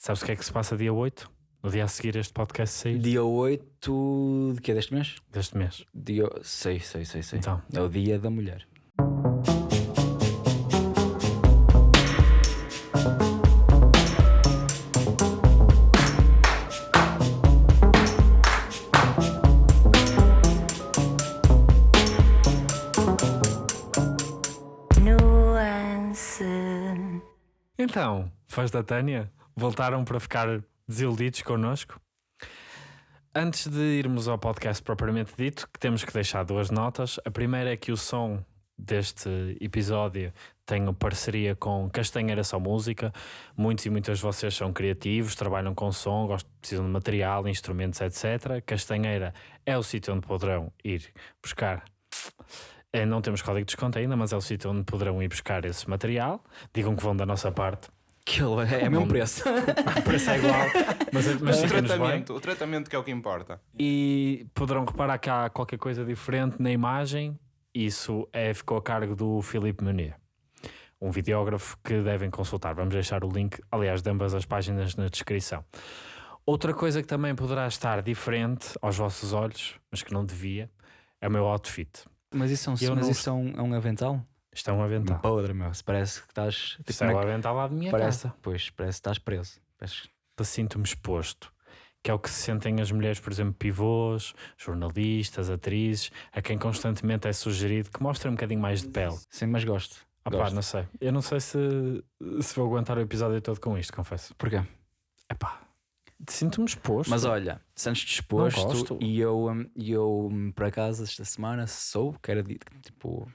Sabes o que é que se passa dia 8? No dia a seguir este podcast sair? Dia 8 de que é deste mês? Deste mês. Dia... Sei, sei, sei, sei. Então. É o dia da mulher. Nuance. Então, fãs da Tânia, voltaram para ficar desiludidos connosco? Antes de irmos ao podcast propriamente dito, que temos que deixar duas notas. A primeira é que o som deste episódio tem parceria com Castanheira Só Música. Muitos e muitas de vocês são criativos, trabalham com som, gostam, precisam de material, instrumentos, etc. Castanheira é o sítio onde poderão ir buscar. Eh, Não temos código de desconto ainda, mas é o sítio onde poderão ir buscar esse material. Digam que vão da nossa parte. Que é, é o mesmo preço. O preço é igual, mas, mas o, bem. tratamento, o tratamento que é o que importa. E poderão reparar que há qualquer coisa diferente na imagem. Isso é, ficou a cargo do Filipe Munier, um videógrafo que devem consultar. Vamos deixar o link, aliás, de ambas as páginas na descrição. Outra coisa que também poderá estar diferente aos vossos olhos, mas que não devia, é o meu outfit. Mas isso é um, mas não- isso é um, é um avental? Isto é um avental. Podre, meu. Se parece que estás. tipo, Isto é um na- avental lá de minha parece, casa. Pois, parece que estás preso. Parece- Sinto-me exposto. Que é o que se sentem as mulheres, por exemplo, pivôs, jornalistas, atrizes, a quem constantemente é sugerido que mostrem um bocadinho mais de pele. Sim, mas gosto. Ah, pá, Gosto. não sei. Eu não sei se, se vou aguentar o episódio todo com isto, confesso. Porquê? Epá, sinto-me exposto. Mas olha, sentes disposto e eu, hum, eu hum, por acaso esta semana soube que era di- tipo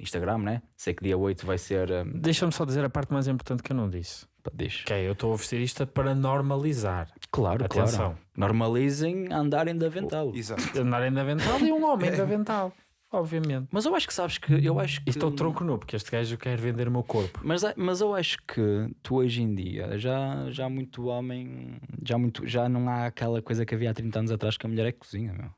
Instagram, né? Sei que dia 8 vai ser. hum, Deixa-me só dizer a parte mais importante que eu não disse. diz. Que é, eu estou a vestir isto para normalizar. Claro, Atenção. claro. Normalizem andarem de avental. Exato. Andarem de avental e um homem de avental. Obviamente. Mas eu acho que sabes que. Eu acho que. E estou tronco nu, porque este gajo quer vender o meu corpo. Mas, mas eu acho que tu hoje em dia já, já muito homem, já, muito, já não há aquela coisa que havia há 30 anos atrás que a mulher é que cozinha, meu.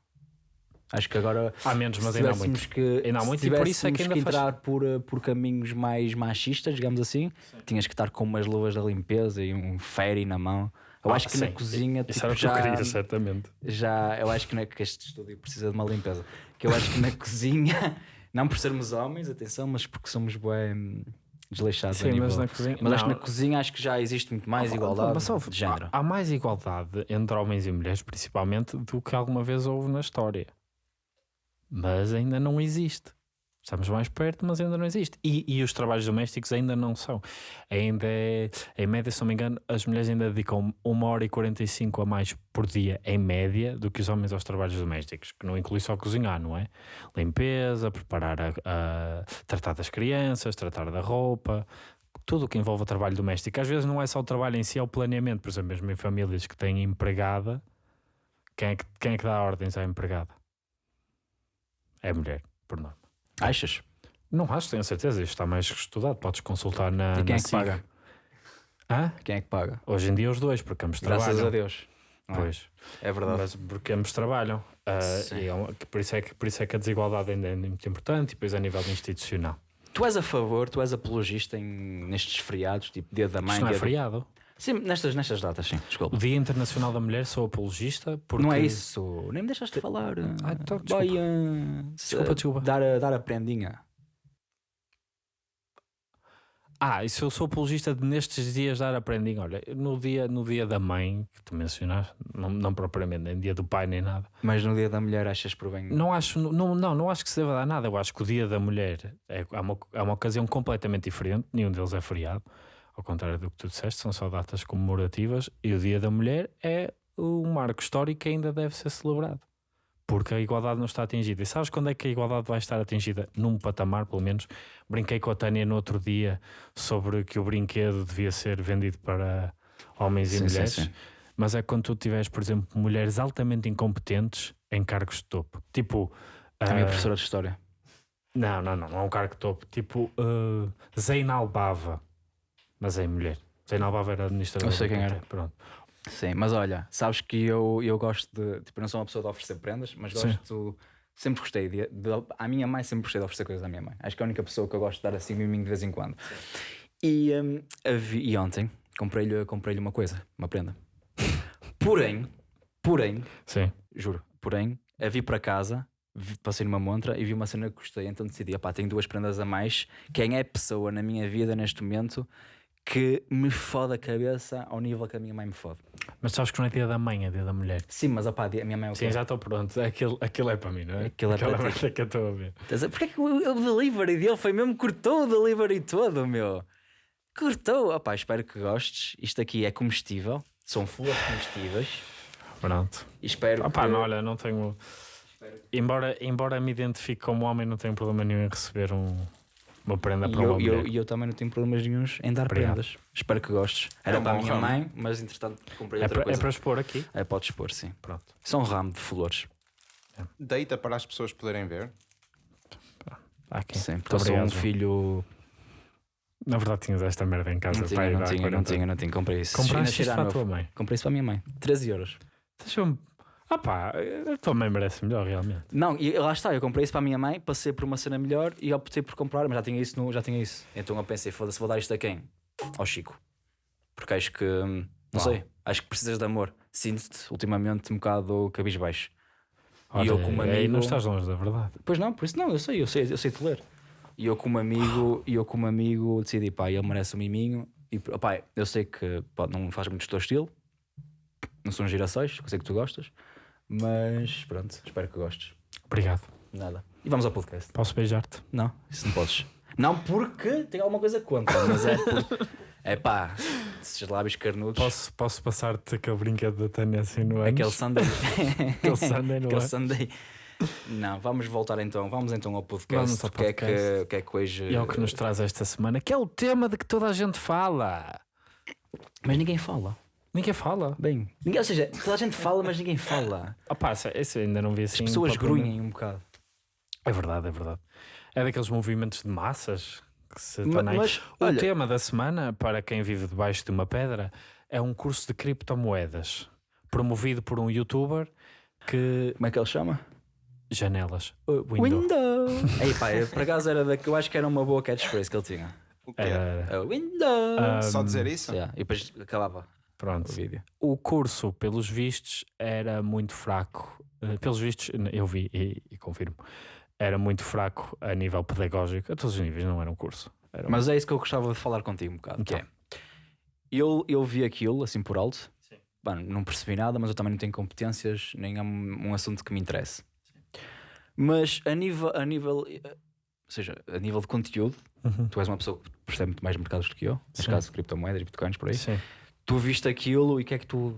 Acho que agora Há menos, mas ainda há muito. que, Ainda há muito e por isso é que ainda faz- entrar por, eh, por caminhos mais machistas, digamos assim, tinhas que estar com umas luvas da limpeza e um ferry na mão. Eu Ah, acho que na sim. cozinha Isso tipo, era o que já, eu queria, certamente. já eu acho que, na, que este estúdio precisa de uma limpeza. Que eu acho que na cozinha, não por sermos homens, atenção, mas porque somos bem desleixados a Sim, mas na cozinha. Mas acho que não. na cozinha acho que já existe muito mais Ah, igualdade mas ouve, de género. Há, há mais igualdade entre homens e mulheres, principalmente, do que alguma vez houve na história. Mas ainda não existe. Estamos mais perto, mas ainda não existe. E, e os trabalhos domésticos ainda não são. Ainda é, em média, se não me engano, as mulheres ainda dedicam 1 hora e 45 a mais por dia, em média, do que os homens aos trabalhos domésticos, que não inclui só cozinhar, não é? Limpeza, preparar a, a- tratar das crianças, tratar da roupa, tudo o que envolve o trabalho doméstico. Às vezes não é só o trabalho em si, é o planeamento. Por exemplo, mesmo em famílias que têm empregada, quem é que, quem é que dá ordens à empregada? É mulher, por nome. Achas? Não acho, tenho certeza. Isto está mais que estudado. Podes consultar na. E quem na é que paga? Hã? Quem é que paga? Hoje em dia os dois, porque ambos Graças trabalham. a Deus. não é? Pois, É verdade. mas porque ambos trabalham. Sim. e é por, isso é que, por isso é que a desigualdade ainda é muito importante e depois a nível institucional. Tu és a favor, tu és apologista em, nestes feriados, tipo dia da mãe. Isto não é feriado. Sim, nestas, nestas datas, sim, desculpa. O Dia Internacional da Mulher sou apologista porque. Não é isso, nem me deixaste falar. Ah, então, Vai, desculpa. ah, Desculpa, se- desculpa. Dar a, dar a prendinha. Ah, e se eu sou apologista de nestes dias dar a prendinha, olha, no dia, no dia da mãe, que tu mencionaste, não, não propriamente, nem dia do pai, nem nada. Mas no dia da mulher achas por bem. Não acho, não, não, não acho que se deva dar nada. Eu acho que o dia da mulher é, é, uma, é uma ocasião completamente diferente, nenhum deles é feriado, ao contrário do que tu disseste, são só datas comemorativas, e o dia da mulher é um marco histórico que ainda deve ser celebrado. Porque a igualdade não está atingida. E sabes quando é que a igualdade vai estar atingida? Num patamar, pelo menos. Brinquei com a Tânia no outro dia sobre que o brinquedo devia ser vendido para homens e Sim, sim, mulheres. sim. Mas é quando tu tiveres, por exemplo, mulheres altamente incompetentes em cargos de topo. Tipo. A minha ah, professora de história. Não, não, não, não é um cargo de topo. Tipo uh, Zainal Bava. Mas é mulher. Zainal Bava era administrador. Eu sei quem era. Pronto. Sim, mas olha, sabes que eu, eu gosto de. Tipo, não sou uma pessoa de oferecer prendas, mas Sim. gosto. Sempre gostei de, de. À minha mãe sempre gostei de oferecer coisas à minha mãe. Acho que é a única pessoa que eu gosto de dar assim miminho de vez em quando. E, hum, havi- e ontem comprei-lhe comprei uma coisa, uma prenda. Porém, porém, Sim. juro, porém, a vi para casa, vi- passei numa montra e vi uma cena que gostei, então decidi, pá, tenho duas prendas a mais. Quem é a pessoa na minha vida neste momento que me fode a cabeça ao nível que a minha mãe me fode? Mas sabes que não é dia da mãe, é dia da mulher. Sim, mas opá, a minha mãe é o Sim, quê? já estou pronto. Aquilo, aquilo é para mim, não é? Aquilo é Aquela para ti. que eu estou a ver. Porquê que o, o delivery dele foi mesmo cortou o delivery todo, meu? Cortou. Opá, espero que gostes. Isto aqui é comestível. São flores comestíveis. Pronto. E espero Opá, que... não, olha, não tenho. Embora, embora me identifique como homem, não tenho problema nenhum em receber um, uma prenda E para eu, uma e eu, mulher. e eu também não tenho problemas nenhus em dar Obrigado. prendas. Espero que gostes. Era É um para a minha ramo. mãe, mas entretanto comprei É outra para, é coisa. para expor aqui. É, podes expor, sim. Pronto. São um ramo de flores. Deita para as pessoas poderem ver. Há aqui. Sim, porque eu sou um obrigado, filho. Na verdade, tinhas esta merda em casa. Não tinha, pai, não tinha, não 40. tinha, não tinha. Comprei isso. Compraste a para a tua mãe. Comprei isso para a minha mãe. 13 euros. Deixa-me. Ah pá, a tua mãe merece melhor, realmente. Não, e lá está, eu comprei isso para a minha mãe, passei por uma cena melhor e optei por comprar, mas já tinha isso, no, já tinha isso. Então eu pensei, foda-se, vou dar isto a quem? Ao Chico. Porque acho que, hum, não Uau. sei, acho que precisas de amor. Sinto-te ultimamente um bocado cabisbaixo. Olha, e eu como aí amigo... não estás longe da verdade. Pois não, por isso não, eu sei, eu sei, eu sei te ler. E eu como amigo, e eu como amigo decidi, pá, ele merece um miminho. E pá, eu sei que pá, não faz muito do teu estilo, não são girassóis, eu sei que tu gostas, mas pronto, espero que gostes. Obrigado. Nada. E vamos ao podcast. Posso beijar-te? Não, isso não podes. Não porque tenho alguma coisa contra, mas é. É pá, esses lábios carnudos. Posso, posso passar-te aquele brinquedo da Tânia assim no ano? Aquele Sunday. Aquele Sunday no Aquele. Sunday. Não, vamos voltar então. Vamos então ao podcast. Vamos ao O que é que, o que é que hoje. E é o que nos traz esta semana, que é o tema de que toda a gente fala. Mas ninguém fala. Ninguém fala. Bem, ninguém, ou seja, toda a gente fala, mas ninguém fala. Ah pá, isso- eu ainda não vi As assim. pessoas propriamente. grunhem um bocado. É verdade, é verdade. É daqueles movimentos de massas que se Ma- tornam aí. mas, O olha- tema da semana, para quem vive debaixo de uma pedra, é um curso de criptomoedas promovido por um youtuber que. Como é que ele chama? Janelas. Uh, window. Window! Ei pá, por acaso era da que eu acho que era uma boa catchphrase que ele tinha. O quê? Era- É o Window! Ah, Só dizer isso? Yeah, E depois acabava o pronto. vídeo. O curso, pelos vistos, era muito fraco. Eh, Pelos vistos, eu vi e, e confirmo. Era muito fraco a nível pedagógico. A todos os níveis, não era um curso. Era um- Mas é isso que eu gostava de falar contigo um bocado. Que é, eu, eu vi aquilo assim por alto. Bom, não percebi nada, mas eu também não tenho competências, nem é um, um assunto que me interesse. Mas a nível, a nível, eh, ou seja, a nível de conteúdo, Uhum. tu és uma pessoa que percebe muito mais mercados do que eu, neste Sim. caso criptomoedas e bitcoins por aí. Sim. Tu viste aquilo e o que é que tu,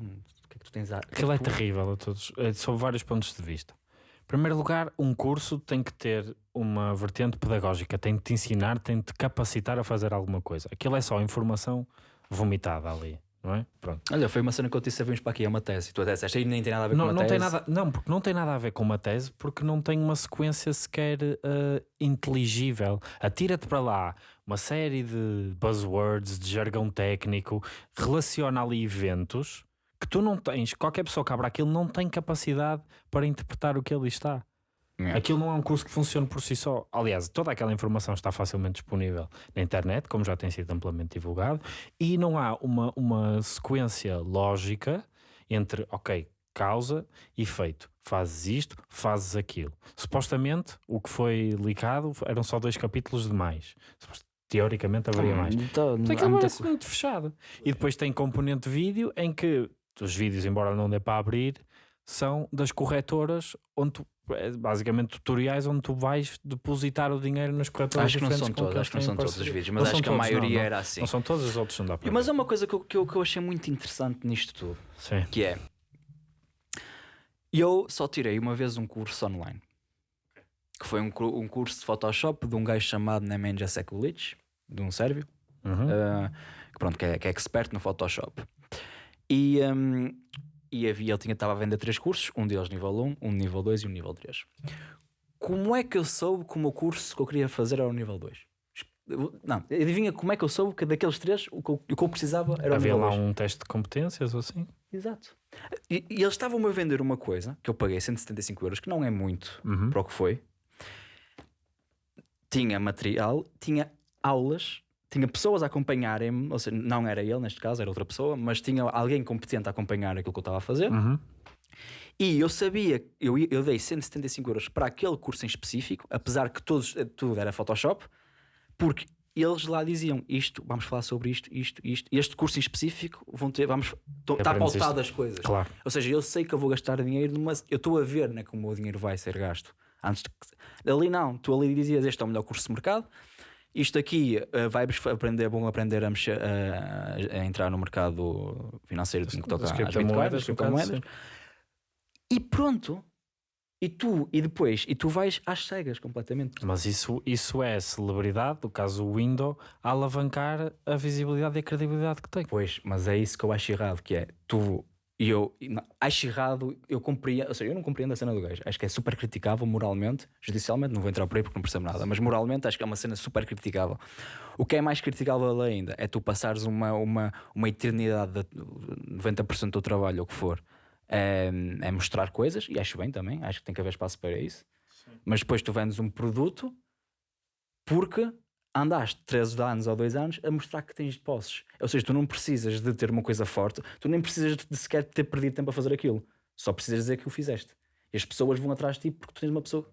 que é que tu tens a. que Aquilo é tu- terrível a todos, eh, sob vários pontos de vista. Em primeiro lugar, um curso tem que ter uma vertente pedagógica, tem de te ensinar, tem de te capacitar a fazer alguma coisa. Aquilo é só informação vomitada ali, não é? Pronto. Olha, foi uma cena que eu disse, vimos para aqui, é uma tese. Tu a tese, esta aí nem tem nada a ver Não, com uma não tem tese. nada, não, porque não tem nada a ver com uma tese, porque não tem uma sequência sequer eh, inteligível. Atira-te para lá uma série de buzzwords, de jargão técnico, relaciona ali eventos que tu não tens, qualquer pessoa que abra aquilo não tem capacidade para interpretar o que ali está. Yeah. Aquilo não é um curso que funcione por si só. Aliás, toda aquela informação está facilmente disponível na internet, como já tem sido amplamente divulgado, e não há uma, uma sequência lógica entre, ok, causa e efeito. Fazes isto, fazes aquilo. Supostamente, o que foi licado eram só dois capítulos de mais. Teoricamente haveria mais. Então, Mas há aquilo muita parece co- muito fechado. E depois tem componente vídeo em que os vídeos, embora não dê para abrir, são das corretoras onde tu, é basicamente tutoriais onde tu vais depositar o dinheiro nas corretoras Acho que não são que acho que não são todos os vídeos, Não mas são acho que a todos, não, maioria não. era assim. Não são todos os outros, não dá para Mas é uma coisa que eu, que, eu, que eu achei muito interessante nisto tudo, Sim. que é eu só tirei uma vez um curso online, que foi um, um curso de Photoshop de um gajo chamado Nemanja Sekulic, de um sérvio, Uhum. uh, que, pronto, que, é, que é expert no Photoshop. E, um, e havia, ele tinha, estava a vender três cursos, um deles nível 1, um nível 2 e um nível 3. Como é que eu soube que o meu curso que eu queria fazer era o nível 2? Eu- Não, adivinha como é que eu soube que daqueles três o que eu, o que eu precisava era o Havia nível lá 2? um teste de competências ou assim? Exato. E, e eles estavam-me a vender uma coisa que eu paguei 175 euros, que não é muito Uhum. para o que foi. Tinha material, tinha aulas tinha pessoas a acompanharem-me, ou seja, não era ele neste caso, era outra pessoa, mas tinha alguém competente a acompanhar aquilo que eu estava a fazer. Uhum. E eu sabia, eu, eu dei 175 euros para aquele curso em específico, apesar que todos, eh, tudo era Photoshop, porque eles lá diziam isto, vamos falar sobre isto, isto, isto. Este curso em específico, vão ter, vamos, está pautado as coisas. Claro. Ou seja, eu sei que eu vou gastar dinheiro, numa, eu estou a ver né, como o meu dinheiro vai ser gasto. Antes de que- ali não, tu ali dizias este é o melhor curso de mercado. Isto aqui uh, vai-vos aprender, vão aprender a, mexer, a, a entrar no mercado financeiro que toca às criptomoedas, criptomoedas. E pronto. E tu, e depois, e tu vais às cegas completamente. Mas isso, isso é celebridade, no caso o Windows, a alavancar a visibilidade e a credibilidade que tem. Pois, mas é isso que eu acho errado, que é tu e eu não, acho errado, eu compreendo, ou seja, eu não compreendo a cena do gajo. Acho que é super criticável moralmente, judicialmente, não vou entrar por aí porque não percebo nada, mas moralmente acho que é uma cena super criticável. O que é mais criticável ainda é tu passares uma, uma, uma eternidade de 90% do trabalho, ou o que for, é, é mostrar coisas, e acho bem também, acho que tem que haver espaço para isso. Mas depois tu vendes um produto porque andaste 13 anos ou 2 anos a mostrar que tens posses. Ou seja, tu não precisas de ter uma coisa forte, tu nem precisas de sequer ter perdido tempo a fazer aquilo. Só precisas dizer que o fizeste. E as pessoas vão atrás de ti porque tu tens uma pessoa.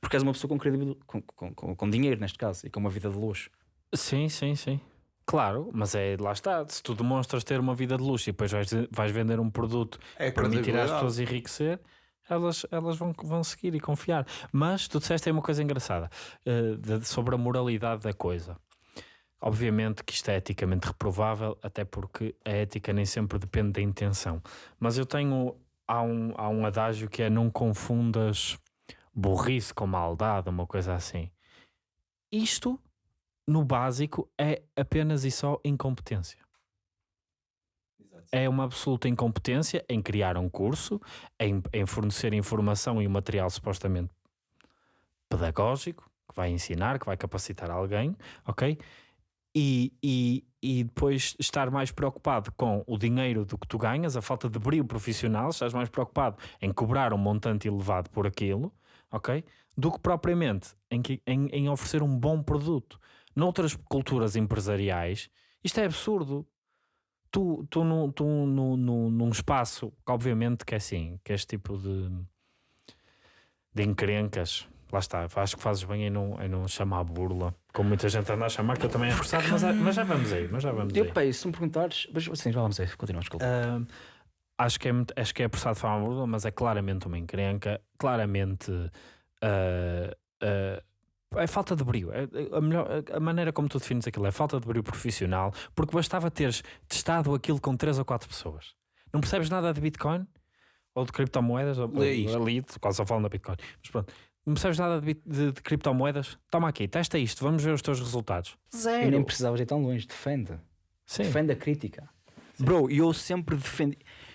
Porque és uma pessoa com credibilidade, com, com, com, com dinheiro neste caso, e com uma vida de luxo. Sim, sim, sim. Claro, mas é lá está. Se tu demonstras ter uma vida de luxo e depois vais, vais vender um produto É para permitir às pessoas enriquecer, elas, elas vão, vão seguir e confiar. Mas tu disseste aí uma coisa engraçada eh, de- sobre a moralidade da coisa. Obviamente que isto é eticamente reprovável, até porque a ética nem sempre depende da intenção. Mas eu tenho. Há um, há um adágio que é não confundas burrice com maldade, uma coisa assim. Isto, no básico, é apenas e só incompetência. É uma absoluta incompetência em criar um curso, em, em fornecer informação e um material supostamente pedagógico, que vai ensinar, que vai capacitar alguém, ok? E, e, e depois estar mais preocupado com o dinheiro do que tu ganhas, a falta de brilho profissional, estás mais preocupado em cobrar um montante elevado por aquilo, ok? Do que propriamente em, que- em, em oferecer um bom produto. Noutras culturas empresariais, isto é absurdo. Tu, tu, no, tu no, no, num espaço que obviamente que é assim, que este tipo de, de encrencas, lá está, acho que fazes bem em não, em não chamar burla, como muita gente anda a chamar, que eu também é forçado, mas, mas já vamos aí, mas já vamos aí. Eu, pá, se me perguntares, mas sim, já vamos aí, continua, desculpa. Ah, acho, que é, acho que é apressado de forma burla, mas é claramente uma encrenca, claramente ah, ah, é falta de brilho. É- é a, melhor, a maneira como tu defines aquilo é falta de brilho profissional, porque bastava teres testado aquilo com três ou quatro pessoas. Não percebes nada de Bitcoin? Ou de criptomoedas? Ou, Lê isto. ali, quase só falam da Bitcoin. Mas pronto. Não percebes nada de, de- de criptomoedas? Toma aqui, testa isto, vamos ver os teus resultados. E nem precisavas ir tão longe, defende. Sim. Defende a crítica. Bro, e eu sempre defendo.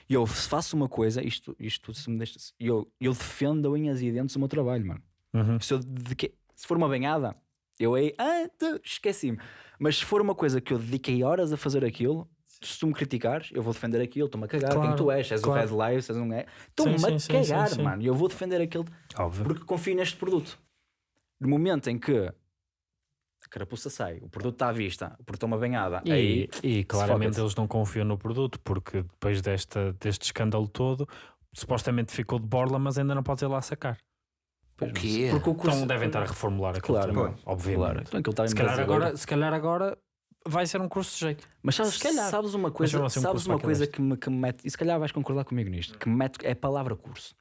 Eu se faço uma coisa, isto, isto se me deixa. Eu, eu defendo a unhas e dentes o meu trabalho, mano. Uhum. Se, eu dediquei- se for uma banhada, eu aí. Ah, esqueci-me. Mas se for uma coisa que eu dediquei horas a fazer aquilo, se tu me criticares, eu vou defender aquilo. Estou-me a cagar. Quem Claro, tu és? És claro. o Red Live? És um é? Estou-me a sim, cagar, sim, sim. mano. E eu vou defender aquilo Óbvio. porque confio neste produto. No momento em que a carapuça sai, o produto está à vista, o produto é uma banhada, E, aí e claramente eles não confiam no produto, porque depois desta, deste escândalo todo, supostamente ficou de borla, mas ainda não pode ir lá sacar. Pois, O quê? Porque o curso Então devem estar a reformular aquilo Claro, também, obviamente. Claro, então aquilo está em Se, calhar agora, se calhar agora vai ser um curso de jeito. Mas sabes, sabes uma coisa, um sabes uma coisa que me, que me mete, e se calhar vais concordar comigo nisto, que me mete é a palavra curso.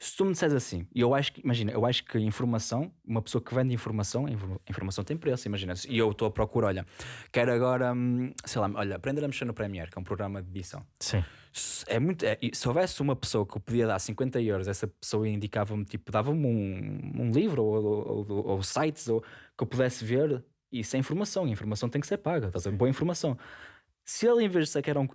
Se tu me disseres assim, e eu acho que, imagina, eu acho que informação, uma pessoa que vende informação, a infor- informação tem preço, imagina, e eu estou à procura, olha, quero agora, hum, sei lá, olha, aprender a mexer no Premiere, que é um programa de edição. Sim. Se- É muito, é- se houvesse uma pessoa que eu podia dar 50 euros, essa pessoa indicava-me, tipo, dava-me um, um livro ou, ou- ou- ou sites ou, que eu pudesse ver. Isso é informação, e a informação tem que ser paga, estás a? Boa informação. Se ele, em vez de que era um,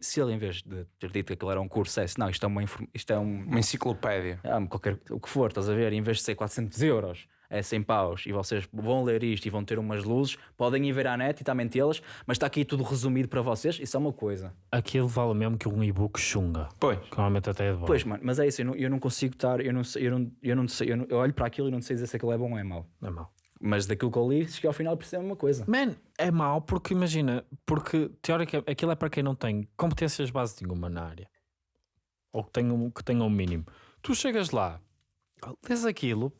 se ele, em vez de ter dito que aquilo era um curso, dissesse, não, isto é uma, isto é um, Uma enciclopédia. ah, qualquer, o que for, estás a ver? Em vez de ser 400 euros, é 100 paus e vocês vão ler isto e vão ter umas luzes, podem ir ver à net e está mentê-las, mas está aqui tudo resumido para vocês. Isso é uma coisa. Aquilo vale mesmo que um e-book chunga. Pois. Que normalmente até é de bom. Pois, mano, mas é isso, eu não, eu não consigo estar, eu não sei, eu não, eu não sei, eu, não- eu olho para aquilo e não sei dizer se aquilo é bom ou é mau. Não é mau. Mas daquilo que eu li, cheguei ao final percebi a mesma coisa. Man, é mau porque imagina, porque teoricamente aquilo é para quem não tem competências básicas nenhuma na área ou que tenha, que tenha um mínimo. Tu chegas lá, lês aquilo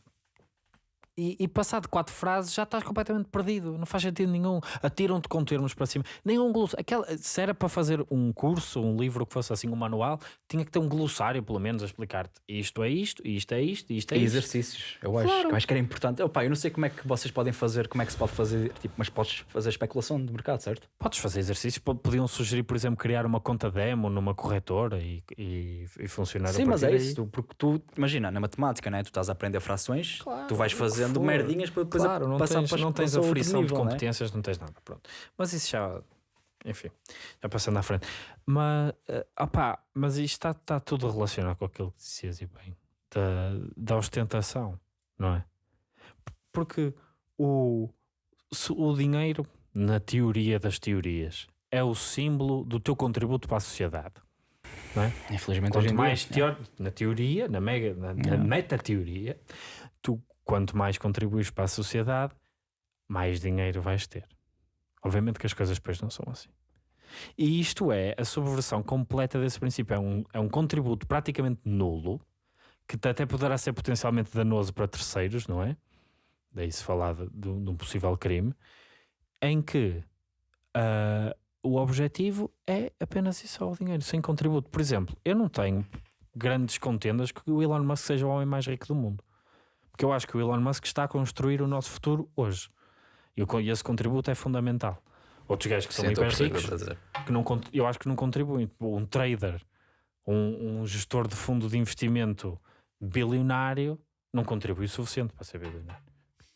e, e passado quatro frases já estás completamente perdido, não faz sentido nenhum. Atiram-te com termos para cima. Nem um glossário. Aquela, se era para fazer um curso, um livro que fosse assim, um manual, tinha que ter um glossário, pelo menos, a explicar-te isto é isto, isto é isto, isto é E isto. exercícios, eu acho, Claro. eu acho que era importante. Opa, eu não sei como é que vocês podem fazer, como é que se pode fazer, tipo, mas podes fazer especulação de mercado, certo? Podes fazer exercícios, po- podiam sugerir, por exemplo, criar uma conta demo numa corretora e, e, e funcionar a Sim, mas é isso, porque tu, imagina, na matemática, né? tu estás a aprender frações, tu vais que fazendo for. merdinhas para depois a- Claro, não passar tens, para, não tens a frição nível, de competências, não tens nada. Pronto. Mas isso já, enfim, já passando à frente. Mas, eh, opá, mas isto está está tudo relacionado com aquilo que dizias e bem, da, da ostentação, não é? Porque o, o dinheiro, na teoria das teorias, é o símbolo do teu contributo para a sociedade. Infelizmente, hoje Quanto em mais dia, teor- na teoria, na, mega, na, na É. meta-teoria, tu quanto mais contribuis para a sociedade, mais dinheiro vais ter. Obviamente que as coisas depois não são assim. E isto é a subversão completa desse princípio. É um, é um contributo praticamente nulo, que até poderá ser potencialmente danoso para terceiros, não é? Daí se falar de, de- um possível crime, em que ah, o objetivo é apenas isso, só o dinheiro, sem contributo. Por exemplo, eu não tenho grandes contendas que o Elon Musk seja o homem mais rico do mundo. Porque eu acho que o Elon Musk está a construir o nosso futuro hoje. E, esse contributo é fundamental. Outros gajos que são hiper ricos, que não, eu acho que não contribuem. Tipo, Um trader, um, um gestor de fundo de investimento bilionário, não contribui o suficiente para ser bilionário.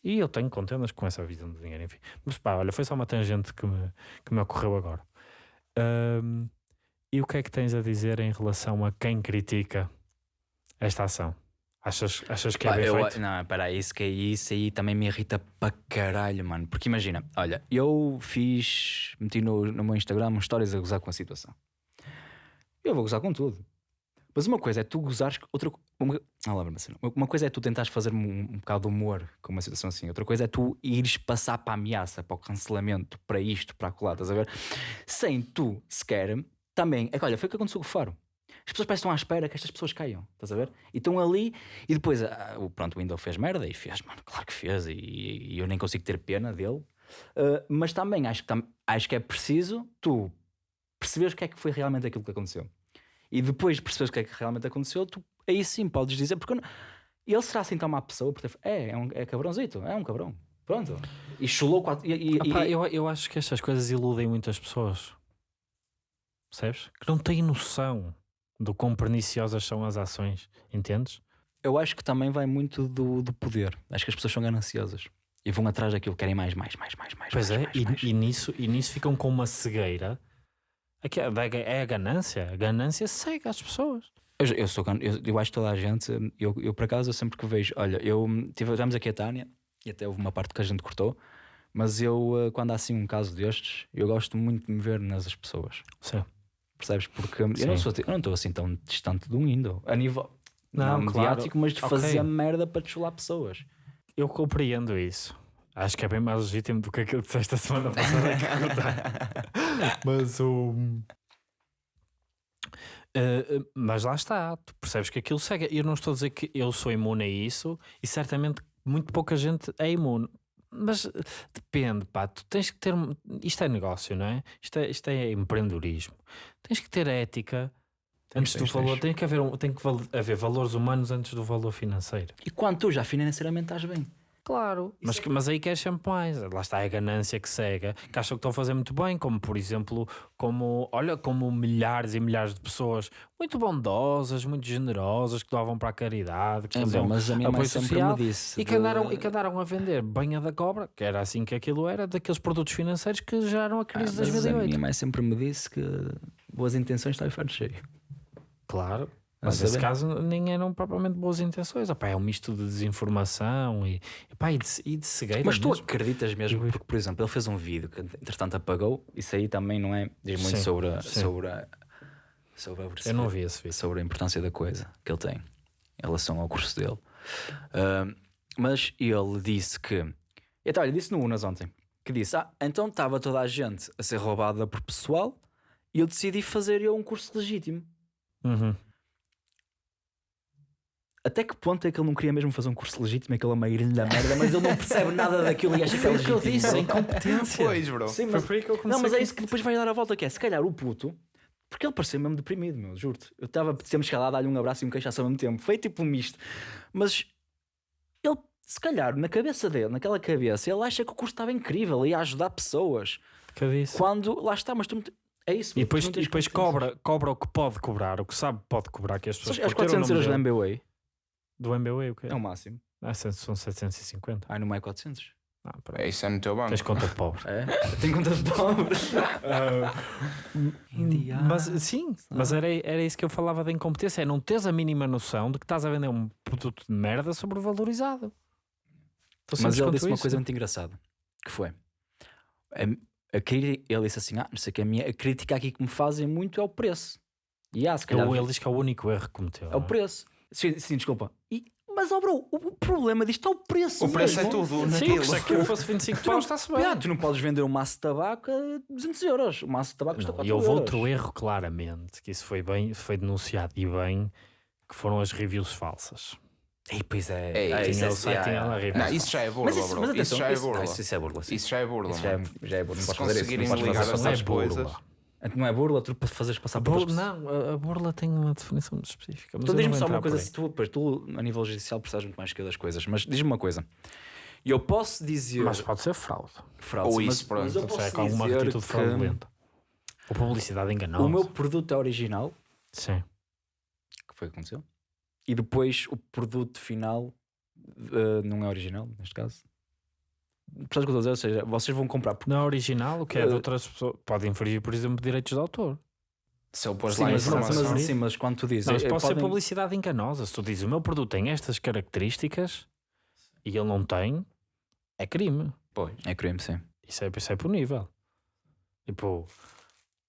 E eu tenho contendas com essa visão do dinheiro, enfim. Mas pá, olha, foi só uma tangente que me, que me ocorreu agora. Ahm, e o que é que tens a dizer em relação a quem critica esta ação? Achas, achas que é Pá, bem eu, feito? não, espera, isso que é isso aí também me irrita para caralho, mano. Porque imagina, olha, eu fiz, meti no, no meu Instagram histórias a gozar com a situação. Eu vou gozar com tudo. Mas uma coisa é tu gozares, outra uma, ah, lá, mas não. uma coisa é tu tentares fazer um, um bocado de humor com uma situação assim, outra coisa é tu ires passar para a ameaça, para o cancelamento, para isto, para acolá, estás a ver? Sem tu sequer também. É que olha, foi o que aconteceu com o Faro. As pessoas parecem à espera que estas pessoas caiam, estás a ver? E estão ali e depois, ah, o- pronto, o Windows fez merda e fez, mano, claro que fez, e, e eu nem consigo ter pena dele. Ah, mas também acho que, tam- acho que é preciso tu perceberes o que é que foi realmente aquilo que aconteceu. E depois de perceberes o que é que realmente aconteceu, tu aí sim podes dizer, porque não- ele será assim tão má pessoa, por ter fe- é, é um é cabrãozito, é um cabrão. Pronto. E chulou quatro. E, e- Ah pá, e- eu, eu acho que estas coisas iludem muitas pessoas. Percebes? Que não têm noção do quão perniciosas são as ações. Entendes? eu acho que também vai muito do, do poder. Acho que as pessoas são gananciosas e vão atrás daquilo, querem mais, mais, mais, mais, mais. Pois mais, é, mais, e, mais. e nisso, e nisso ficam com uma cegueira. É, da- é a ganância. A ganância cega as pessoas. Eu, eu sou eu, eu acho que toda a gente, eu, eu por acaso, eu sempre que vejo, olha, eu tive, tivemos aqui a Tânia e até houve uma parte que a gente cortou, mas eu, eh, quando há assim um caso destes, eu gosto muito de me ver nas pessoas, Sim. Percebes? Porque eu não Sim. sou, eu não estou assim tão distante do Windows, a nível Não, não, claro. mediático, mas de Ok. fazer merda para deschular pessoas. Eu compreendo isso. Acho que é bem mais legítimo do que aquilo que disseste a semana passada. mas o. Eh, eh, mas lá está, tu percebes que aquilo segue. Eu não estou a dizer que eu sou imune a isso e certamente muito pouca gente é imune. Mas eh, depende, pá, tu tens que ter. Isto é negócio, não é? Isto é, isto é empreendedorismo. Tens que ter ética antes tens, do valor. tens. Tem que, haver, tem que haver valores humanos antes do valor financeiro. E quando tu já financeiramente estás bem. Claro. Mas, que- mas aí queres sempre mais. Lá está a ganância que cega, que acham que estão a fazer muito bem, como por exemplo, como, olha, como milhares e milhares de pessoas muito bondosas, muito generosas, que doavam para a caridade, que É, faziam mas a minha mãe apoio sempre social, me disse. e que, de- andaram, e que andaram a vender banha da cobra, que era assim que aquilo era, daqueles produtos financeiros que geraram a Ah, crise de mas a 2008. minha mãe sempre me disse que boas intenções está o inferno cheio. Claro. Mas nesse caso nem eram propriamente boas intenções. Opá, é um misto de desinformação e, epá, e, de, e de cegueira. Mas tu mesmo. acreditas mesmo? Porque, por exemplo, ele fez um vídeo que entretanto apagou. Isso aí também não é. Diz muito Sim, sobre, a, sim. sobre, a, sobre, a, Eu não vi esse vídeo. sobre a importância da coisa que ele tem em relação ao curso dele. Ahm, mas ele disse que Então, olha, disse no Unas ontem que disse: Ah, então estava toda a gente a ser roubada por pessoal e eu decidi fazer eu um curso legítimo. Uhum. Até que ponto é que ele não queria mesmo fazer um curso legítimo? É que ele é uma grande merda, mas ele não percebe nada daquilo e acha que é Foi o que eu legítimo. disse, incompetência. Pois, bro. Sim, Foi mas, por aí que eu não, mas é isso que depois vai dar a volta, que é se calhar o puto, porque ele parecia mesmo deprimido, meu, juro-te. Eu estava, temos que lá dar-lhe um abraço e um queixaço ao mesmo tempo. Foi tipo um misto. Mas ele, se calhar, na cabeça dele, naquela cabeça, ele acha que o curso estava incrível e ia ajudar pessoas. Disse. Quando, lá está, mas tu É isso. E depois, e depois cobra, cobra o que pode cobrar, o que sabe que pode cobrar, que as pessoas As por ter o 400 nome euros dele- MBA do MBA, o quê? é o máximo. Ah, são 750. Ai, não é 400. Ah. É isso é no teu banco. Tens conta de pobre. É? Tem conta de pobre. mas sim, mas era, era isso que eu falava da incompetência, é não teres a mínima noção de que estás a vender um produto de merda sobrevalorizado. Mas ele disse uma isso. coisa muito engraçada. Que foi... A, a ele disse assim, ah, não sei o que, a, minha, a crítica aqui que me fazem muito é o preço. E ah, se calhar... Ele, ele diz que é o único erro que cometeu. É o não preço. Sim, sim, desculpa. E- mas, ó, bro, o, problema disto é o preço. O preço é mesmo. tudo Sim, naquilo. se aquilo fosse 25 Tu não, paus, está-se bem. Ah, tu não podes vender um maço de tabaco a 200 euros. O maço de tabaco custa Não, 4 e houve outro erro, claramente, que isso foi bem, foi denunciado e bem, que foram as reviews falsas. Ei, pois é. Ei, Ah, tinha isso é- o site, tinha ah, lá reviews Não, isso já é burla, Mas isso, bro. mas isso atenção, já é isso, burla. não, isso, isso é burla. sim. Isso já é burla. Isso já é, já é burla. Não Se isso. conseguirem ligar essas é coisas. burla. Coisas. Não é burla, tu para fazeres passar A por burla, não, a, burla tem uma definição específica. Mas Então diz-me só uma coisa, se tu, pois, tu a nível judicial precisas muito mais que eu das coisas, mas diz-me uma coisa. Eu posso dizer Mas pode ser fraude. fraude, Ou mas, isso, pronto. mas eu Se posso é com alguma dizer atitude que fraudulenta. Ou publicidade enganosa. o meu produto é original, Sim. que foi o que aconteceu, e depois o produto final eh, não é original, neste caso. Percebes o que eu estou a dizer? Ou seja, vocês vão comprar porque Não é original, o que é de Eh, outras pessoas. Pode infringir, por exemplo, direitos de autor. Se ele pôs Sim, lá mas, mas, informação. mas, sim, mas quando tu dizes Não, isso eh, pode ser podem- publicidade enganosa. Se tu dizes o meu produto tem estas características e ele não tem, é crime. Pois. é crime, sim. Isso é, isso é punível. Tipo,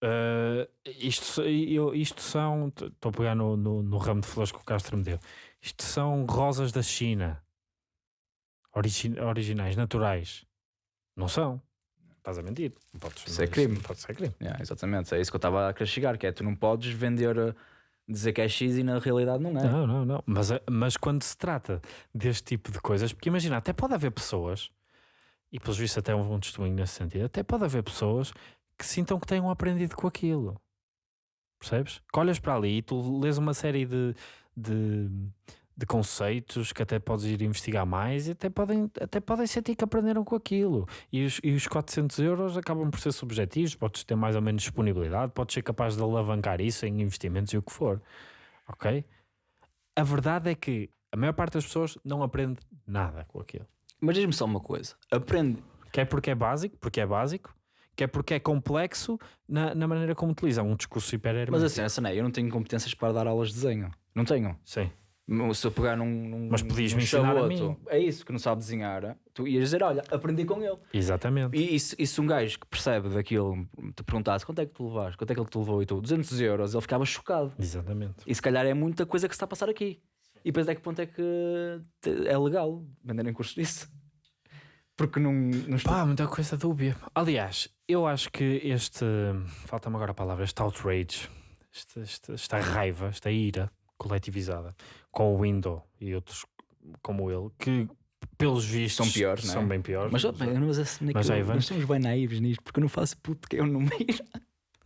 eh, isto, eu, isto são. Estou a pegar no, no, no ramo de flores que o Castro me deu. Isto são rosas da China. Origi- originais, naturais. Não são. Estás a mentir. Não podes, Isso é crime. Não pode ser crime. Yeah, exatamente, é isso que eu estava a querer chegar, que é tu não podes vender, eh, dizer que é X e na realidade não é. Não, não, não. Mas, é- mas quando se trata deste tipo de coisas, porque imagina, até pode haver pessoas, e pelos vistos até houve um testemunho nesse sentido, até pode haver pessoas que sintam que tenham aprendido com aquilo. Percebes? Que olhas para ali e tu lês uma série de, de, de conceitos que até podes ir investigar mais e até podem, até podem sentir que aprenderam com aquilo. E os, e os 400 euros acabam por ser subjetivos, podes ter mais ou menos disponibilidade, podes ser capaz de alavancar isso em investimentos e o que for. Ok? A verdade é que a maior parte das pessoas não aprende nada com aquilo. Mas diz-me só uma coisa, aprende, Quer porque é básico, porque é básico, quer porque é complexo na, na maneira como utiliza um discurso hiper mas assim, essa não é, eu não tenho competências para dar aulas de desenho, não tenho. Sim. Se eu pegar num, num Mas podias num me ensinar mim. é isso, que não sabe desenhar, tu ias dizer, olha, aprendi com ele. Exatamente. E, e, se, e se um gajo que percebe daquilo te perguntasse quanto é que tu levaste, quanto é que ele te levou e tu, 200 euros, ele ficava chocado. Exatamente. E se calhar é muita coisa que se está a passar aqui. E depois até que ponto é que é legal venderem cursos disso? Porque não, não estou... Pá, muita coisa dúbia. Aliás, eu acho que este. Falta-me agora a palavra, este outrage, este, este- esta raiva, esta ira coletivizada com o Windows e outros como ele, que pelos vistos São piores, é? são bem piores. Mas, bem, eu não mas, assim, Mas já, Ivan? nós somos bem naivos nisto, porque eu não faço puto que eu não me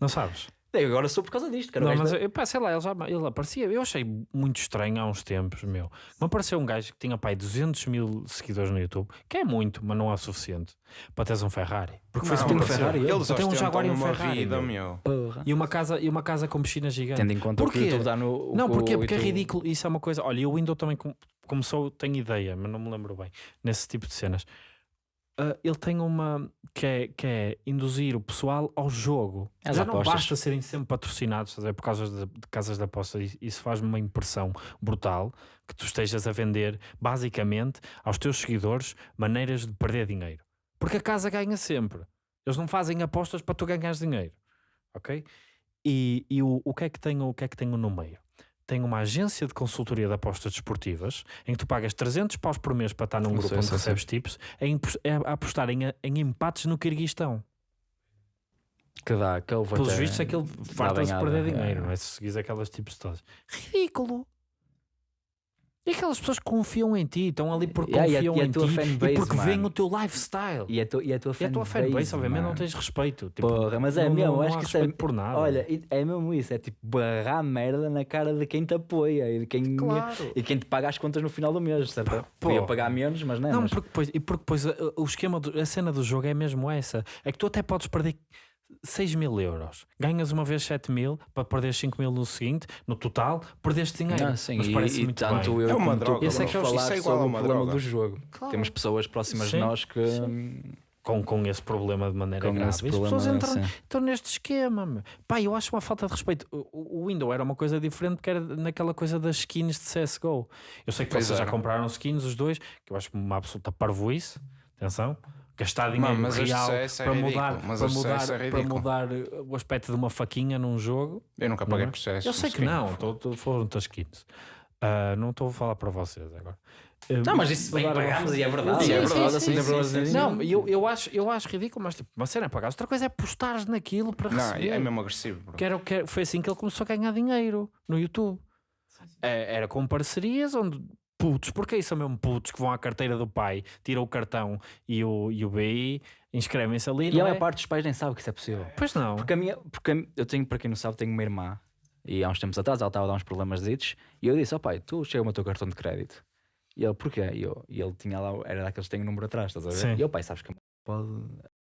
Não sabes? Eu agora sou por causa disto, cara. Não, mas eu, pá, sei lá, ele, já, ele aparecia. Eu achei muito estranho há uns tempos, meu. Me apareceu um gajo que tinha, pai, 200 mil seguidores no YouTube, que é muito, mas não é o suficiente para teres um Ferrari. Porque foi Não, que tem um. Ferrari, ele. Eles Só tem um Jaguar e um uma Ferrari, vida, meu. Porra. E uma, casa, e uma casa com piscina gigante. Tendo em conta o que o Porquê? YouTube dá no. o Não, porquê? Porque é YouTube- ridículo. Isso é uma coisa. Olha, e o Windows também com- começou, tenho ideia, mas não me lembro bem, nesse tipo de cenas. Ah, ele tem uma que é, que é induzir o pessoal ao jogo. Às Já não apostas. basta serem sempre patrocinados por causa de, de casas de aposta. Isso- Isso faz-me uma impressão brutal que tu estejas a vender basicamente aos teus seguidores maneiras de perder dinheiro. Porque a casa ganha sempre. Eles não fazem apostas para tu ganhares dinheiro. Ok? E, e o, o, que é que tenho, o que é que tenho no meio? Tem uma agência de consultoria de apostas desportivas em que tu pagas 300 paus por mês para estar num grupo sei, onde sei, recebes tipos a, impos- a apostar em, em empates no Kirguistão. Que dá, que eu vou Pelos vistos, aquele farta-se de perder é. dinheiro, não é? Se seguires aquelas tipos todas. Ridículo! E aquelas pessoas que confiam em ti, estão ali porque Yeah, e a- confiam e a em ti fanbase, e porque veem o teu lifestyle. E a, tu, e a tua E a tua fanbase, fanbase, obviamente, não tens respeito. Tipo, Porra, mas é não, mesmo, não, acho que isso é- por nada. Olha, é mesmo isso, é tipo barrar merda na cara de quem te apoia e de quem, Claro. e quem te paga as contas no final do mês, certo? Podia pagar menos, mas não é. Não, mas- porque depois, e porque depois uh, o esquema, do- a cena do jogo é mesmo essa. É que tu até podes perder 6 mil euros. Ganhas uma vez 7 mil para perder 5 mil no seguinte, no total, perdeste dinheiro. Não, sim, Mas e, parece e muito tanto bem. eu É uma como droga, tu Esse é que é o- falar isso é igual a sobre o problema droga. do jogo. Claro. Temos pessoas próximas Sim, de nós que Com, com esse problema de maneira com grave. E as pessoas entram, sim. estão neste esquema. meu. Pá, eu acho uma falta de respeito. O, o- Windows era uma coisa diferente porque era naquela coisa das skins de CSGO. Eu sei que Pois vocês já era. compraram skins, os dois, que eu acho uma absoluta parvoíce. Atenção. Gastar dinheiro Mano, real é para mudar, mas para, mudar, é para mudar uh, o aspecto de uma faquinha num jogo. Eu nunca Não paguei é? processo. Eu sei que não, tô- tô- foram muitas skins. Ah, não estou a falar para vocês agora. Ah, Não, mas isso bem pagámos e é verdade. Sim, e é verdade, sim, assim, sim, sim, sim. Não, eu, eu, acho, eu acho ridículo, mas tipo, uma cena é pagar. Outra coisa é postares naquilo para Não, receber. é mesmo agressivo. bro. Que era, o que foi assim que ele começou a ganhar dinheiro no YouTube. É, Era com parcerias onde putos, porque aí são mesmo putos que vão à carteira do pai, tiram o cartão e o, e o BI, inscrevem-se ali. E a é? maior parte dos pais nem sabe que isso é possível. Pois não. Porque, a minha, porque a- eu tenho, para quem não sabe, tenho uma irmã e há uns tempos atrás ela estava a dar uns problemas ditos e eu disse: Ó pai, tu chega o teu cartão de crédito. E ele, porquê? E, eu, e ele tinha lá, era daqueles que têm o número atrás, estás a ver? Sim. E eu, pai, sabes que pode.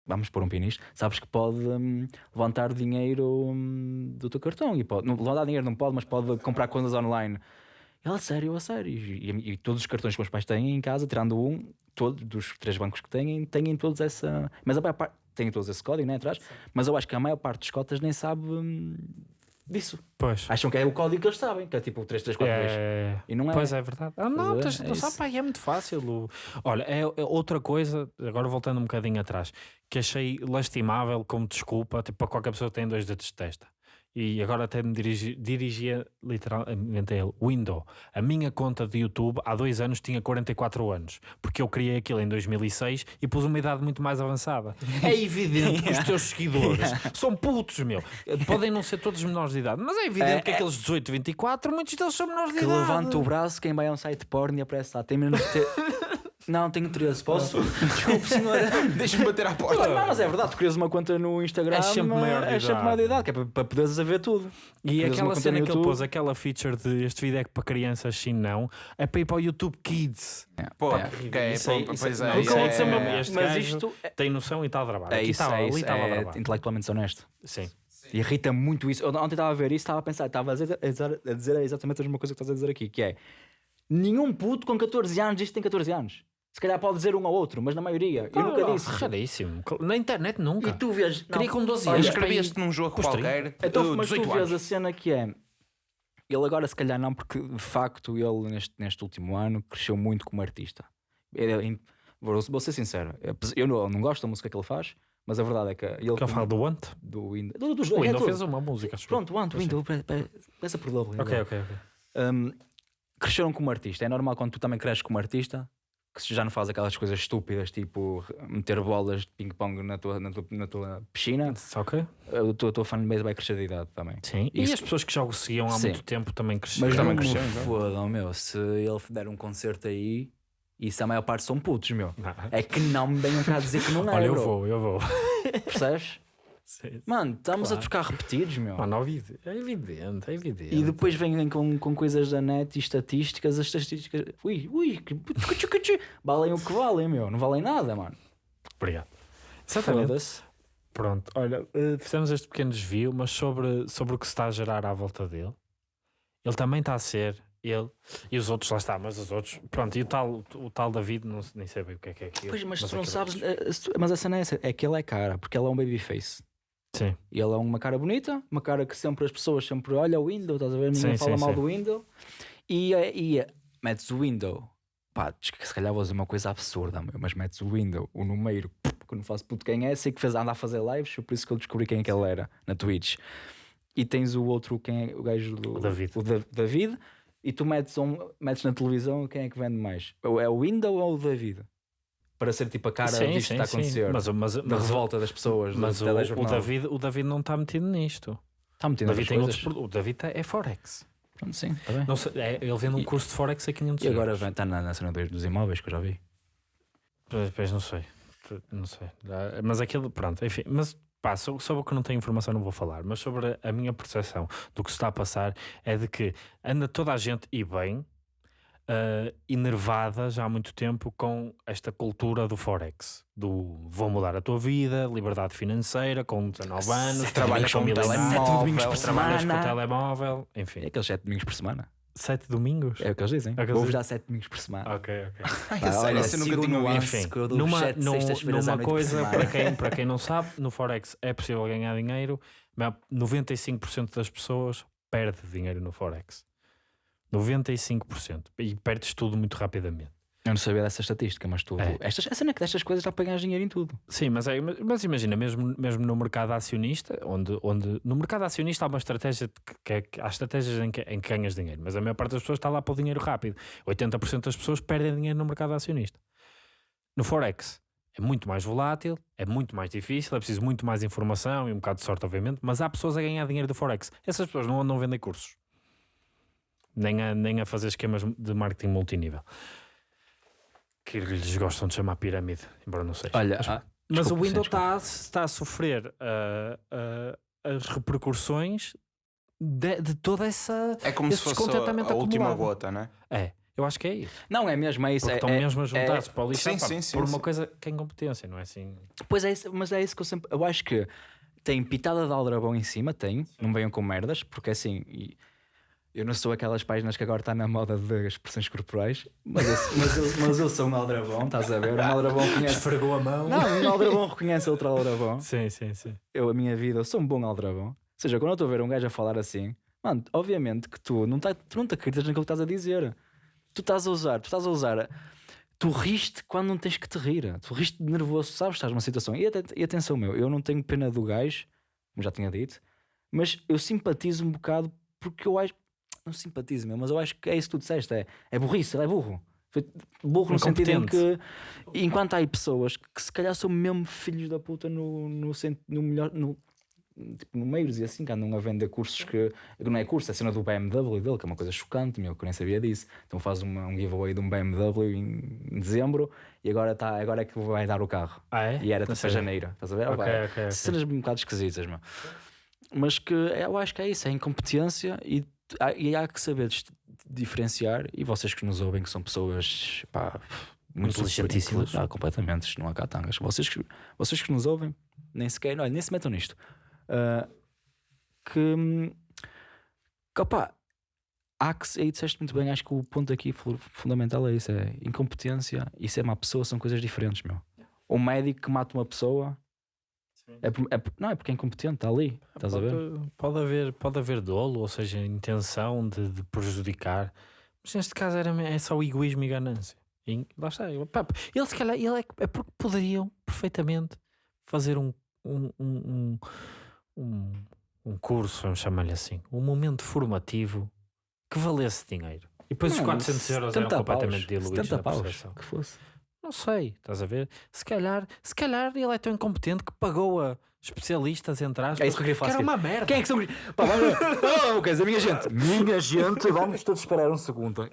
Vamos pôr um pin nisto, sabes que pode hum, levantar dinheiro hum, do teu cartão e pode, não, levantar dinheiro não pode, mas pode comprar coisas online. Ele, a sério, a sério. E, e- e todos os cartões que meus pais têm em casa, tirando um, todos dos três bancos que têm, têm todos essa. Mas a maior parte têm todos esse código, né, atrás. Mas eu acho que a maior parte dos cotas nem sabe hum, disso. Pois. Acham que é o código que eles sabem, que é tipo o 3342. É... E não é. Pois é verdade. Ah, não, tens, ver? não É sabe, pá, é muito fácil. Olha, é, é outra coisa, agora voltando um bocadinho atrás, que achei lastimável como desculpa, tipo, para qualquer pessoa que tem dois dedos de testa. E agora até me dirigi, dirigia literalmente a ele. Window, a minha conta de YouTube há dois anos tinha 44 anos, porque eu criei aquilo em 2006 e pus uma idade muito mais avançada. É evidente que os teus seguidores são putos, meu. Podem não ser todos menores de idade, mas é evidente É, que é- aqueles 18, 24, muitos deles são menores de Que idade. levanta o braço, quem vai a um site porno e aparece lá. Tem menos de ter... Não, tenho 13, posso? Desculpe, senhora. Deixa-me bater à porta. Não, mas é verdade, tu crias uma conta no Instagram, É sempre maior de é sempre idade. maior de idade, que é para, para poderes ver tudo. E Crias aquela cena que ele pôs, aquela feature de este vídeo é que para crianças sim não, é para ir para o YouTube Kids. Pô, É. Isso pô, isso pois é. isso é- este Mas isto é, Tem noção e está a gravar. é Aqui isso, estava, é ali isso, estava a é gravar. intelectualmente honesto. Sim. E irrita muito isso. Eu ontem estava a ver isso, estava a pensar, estava a dizer, a dizer- a dizer exatamente a mesma coisa que estás a dizer aqui, que é nenhum puto com 14 anos diz que tem 14 anos. Se calhar pode dizer um ou outro, mas na maioria. Eu nunca disse. Raríssimo. Na internet nunca. E tu vês. Queria com 12 Olha, anos. escrevias-te num jogo qualquer. Então, uh, mas tu 18 vês anos. a cena que é. Ele agora, se calhar, não, porque de facto ele neste, neste último ano cresceu muito como artista. Ele é in- vou, vou ser sincero, eu não, não gosto da música que ele faz, mas a verdade é que ele. Que eu falo do Want. do Windows. Do, dos O dois, é Windows tudo. fez uma música. Pronto, o Ant, Sim. Windows, pe- peça por dobro. Ok, ok, ok. Um, cresceram como artista. É normal quando tu também cresces como artista que se já não faz aquelas coisas estúpidas tipo meter bolas de ping-pong na tua, na, tua, na tua piscina. Ok? A tua, a tua fanbase vai crescer de idade também. Sim. E Isso- as pessoas que já o seguiam há Sim. muito tempo também cresceram. Mas também então. fodam, meu. Se ele der um concerto aí, isso a maior parte são putos, meu. Não. É que não me venham cá dizer que não é, Olha, eu bro. vou, eu vou. Percebes? Sim. Mano, estamos Claro. a trocar repetidos, meu. Mano, é evidente, é evidente. E depois vêm com, com coisas da net e estatísticas, as estatísticas. Ui, ui, que- valem o que valem, meu. Não valem nada, mano. Obrigado. Exatamente. Foda-se. Pronto, olha, eh, fizemos este pequeno desvio, mas sobre, sobre o que se está a gerar à volta dele, ele também está a ser, ele e os outros lá está, mas os outros, pronto, e o tal, o tal David, não, nem sei bem o que é que é aquilo. Pois, mas tu aquilo não é sabes. eh, tu- Mas a cena é essa: é que ele é cara, porque ele é um babyface. Sim, E ele é uma cara bonita, uma cara que sempre as pessoas sempre olham o window, estás a ver? Ninguém Sim, fala sim, mal sim. do window. E, eh, e eh, metes o window, pá, que se calhar vou dizer uma coisa absurda, mas metes o window, o número, que eu não faço puto quem é, sei que fez, anda a fazer lives, por isso que eu descobri quem é que ele era na Twitch. e tens o outro, quem é o gajo do O David. o Da- David, e tu metes, um, metes na televisão quem é que vende mais? É o Window ou o David? Para ser tipo a cara Sim, disto que está a sim, acontecer. sim. Mas, mas, da revolta das pessoas, mas do o, o. David, o David não está metido nisto. está O metendo David, tem outros, o David tá- é Forex. Pronto, sim, está bem. Não sei, é- ele vende um E- curso de Forex a 500 E agora euros. está na, na cena dos dos imóveis que eu já vi. Pois, não sei. Não sei. Ah, Mas aquilo, pronto, enfim. Mas pá, so- sobre o que não tenho informação não vou falar. Mas sobre a minha percepção do que se está a passar é de que anda toda a gente e bem ah, enervada já há muito tempo com esta cultura do Forex. Do vou mudar a tua vida, liberdade financeira, com 19 anos, Sete trabalhas com telemóvel, sete domingos por trabalhas com semana. telemóvel, É enfim. aqueles 7 domingos por semana. Sete domingos? É o que eles dizem. É o Vou-vos dar 7 domingos por semana. Ok, ok. Ai, Pá, olha, isso eu nunca o tinha ouvido. numa, sete num- numa coisa, semana. para quem, para quem não sabe, no Forex é possível ganhar dinheiro, mas 95% das pessoas perde dinheiro no Forex. 95%. E perdes tudo muito rapidamente. Eu não sabia dessa estatística, mas tu. É. Estas, a cena é que destas coisas dá para ganhar dinheiro em tudo. Sim, mas, é, mas- imagina, mesmo, mesmo no mercado acionista, onde, onde no mercado acionista há uma estratégia que, é que- há estratégias em que, em que ganhas dinheiro, mas a maior parte das pessoas está lá para o dinheiro rápido. 80% das pessoas perdem dinheiro no mercado acionista. No Forex é muito mais volátil, é muito mais difícil, é preciso muito mais informação e um bocado de sorte, obviamente, mas há pessoas a ganhar dinheiro do Forex. Essas pessoas não andam a vender cursos, nem a, nem a fazer esquemas de marketing multinível. Que lhes gostam de chamar pirâmide, embora não seja. Olha, Mas- ah, mas desculpa, o Windows está, está a sofrer ah, ah, as repercussões de, de toda essa. É como esse se fosse a, descontentamento a última gota, né? É, eu acho que é isso. Não, é mesmo, é isso. Porque É, estão é- mesmo a juntar-se é- para o lixo Sim, pá, sim, sim, por uma coisa que é incompetência, não é assim? Pois é, isso, mas é isso que eu sempre. Eu acho que tem pitada de aldrabão em cima, tem. Não venham com merdas, porque assim. e eu não sou aquelas páginas que agora está na moda de expressões corporais, mas eu, mas eu, mas eu sou um aldrabão, estás a ver? Um aldrabão reconhece. Esfregou a mão. Não, um aldrabão reconhece outro aldrabão. Sim, sim, sim. Eu, a minha vida, eu sou um bom aldrabão. Ou seja, quando eu estou a ver um gajo a falar assim, mano, obviamente que tu não, tá, tu não te acreditas naquilo que estás a dizer. Tu estás a usar, tu estás a usar. Tu riste quando não tens que te rir. Tu riste de nervoso, sabes? Estás numa situação. E, e atenção, meu, eu não tenho pena do gajo, como já tinha dito, mas eu simpatizo um bocado porque eu acho. Não simpatizo, meu, mas eu acho que é isso que tu disseste. É, é burrice, ele é burro. Burro no sentido em que, enquanto há aí pessoas que se calhar são mesmo filhos da puta no, no, no melhor. No, tipo, no meios e assim, que andam a vender cursos que, que não é curso, é cena do BMW dele, que é uma coisa chocante, meu, que eu nem sabia disso. Então faz uma, um giveaway de um BMW em, em dezembro e agora, tá, agora é que vai dar o carro. Ah, é? E era tipo para sei. janeiro, estás a ver? Ok, Opa, ok, ok. Cenas um bocado esquisitas, meu. Mas que eu acho que é isso, é incompetência e, e há que saber diferenciar. E vocês que nos ouvem, que são pessoas pá, muito Inteligentíssimas. ah, completamente, isto não há catangas. Vocês que, vocês que nos ouvem, nem sequer, olha, nem se metam nisto. Ah, que, que opá, há que, aí disseste muito bem, acho que o ponto aqui fu- fundamental é isso: é incompetência e ser má pessoa são coisas diferentes, meu. Um médico que mata uma pessoa é, é não é porque é incompetente, está ali, estás a ver? Pode, pode haver, pode haver dolo, ou seja, intenção de, de prejudicar. Mas neste caso era, é só egoísmo e ganância. E lá está. ele- pá, Ele se calhar ele é, é porque poderiam perfeitamente fazer um, um, um, um, um, curso, vamos chamar-lhe assim, um momento formativo que valesse dinheiro. E depois os Não, 400 euros eram 70 completamente paus, diluídos 70 na paus, que fosse. Não sei, estás a ver? Se calhar, se calhar ele é tão incompetente que pagou a especialistas, entre aspas, É isso que eu queria falar era a seguir. uma merda. Quem é que são? Pá, vamos. Oh, quer dizer, minha gente, minha gente, vamos todos esperar um segundo.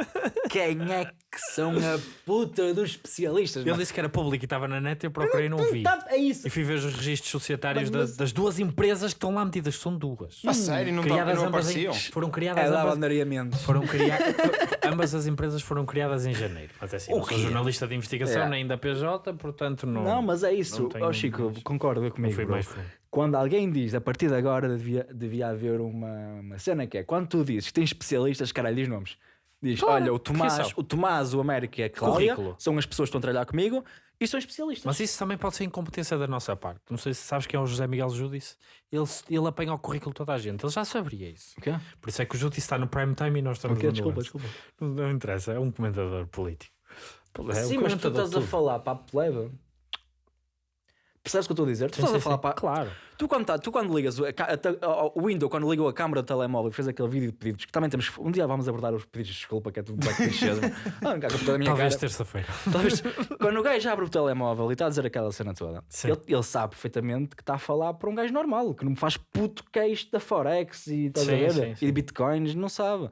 Quem é que são a puta dos especialistas? Ele disse que era público e estava na net e eu procurei e não vi. Tá, é isso. E fui ver os registros societários Mas- das, das duas empresas que estão lá metidas, que são duas. A sério, não, tão- criadas não ambas em, apareciam? foram criadas É da ambas, foram criadas ambas as empresas foram criadas em janeiro. Mas é assim, O não sou quê? jornalista de investigação É. nem da PJ, portanto não. Não, mas é isso. não Ó Chico, mais- concorda não comigo. fui bro. mais fundo. Quando alguém diz a partir de agora devia, devia haver uma, uma cena que é quando tu dizes que tens especialistas, caralho, diz nomes. Diz, Claro, olha, o porque Tomás, o Tomás, o Américo e a Cláudia Currículo. são as pessoas que estão a trabalhar comigo e são especialistas. Mas isso também pode ser incompetência da nossa parte. Não sei se sabes quem é o José Miguel Judice. Ele, ele apanha o currículo de toda a gente. Ele já saberia isso. O quê? Por isso é que o Judice está no prime time e nós estamos O quê? no Desculpa, nuance. desculpa. Não, não interessa, é um comentador político. É um Sim, mas tu comentador estás a tudo. falar para a plebe. Percebes o que eu estou a dizer? Tu Sim, estás a sim, falar sim. para. Claro. Tu quando, tá, tu quando ligas o, a, a o window, quando ligou a câmara do telemóvel e fez aquele vídeo de pedidos, que também temos. Um dia vamos abordar os pedidos de desculpa, que é tudo clichês. mas- Ah, a Talvez terça-feira. Talvez- quando o gajo abre o telemóvel e está a dizer aquela cena toda, ele, ele sabe perfeitamente que está a falar para um gajo normal, que não me faz puto que é isto da Forex e, a Sim, e de Bitcoins, não sabe.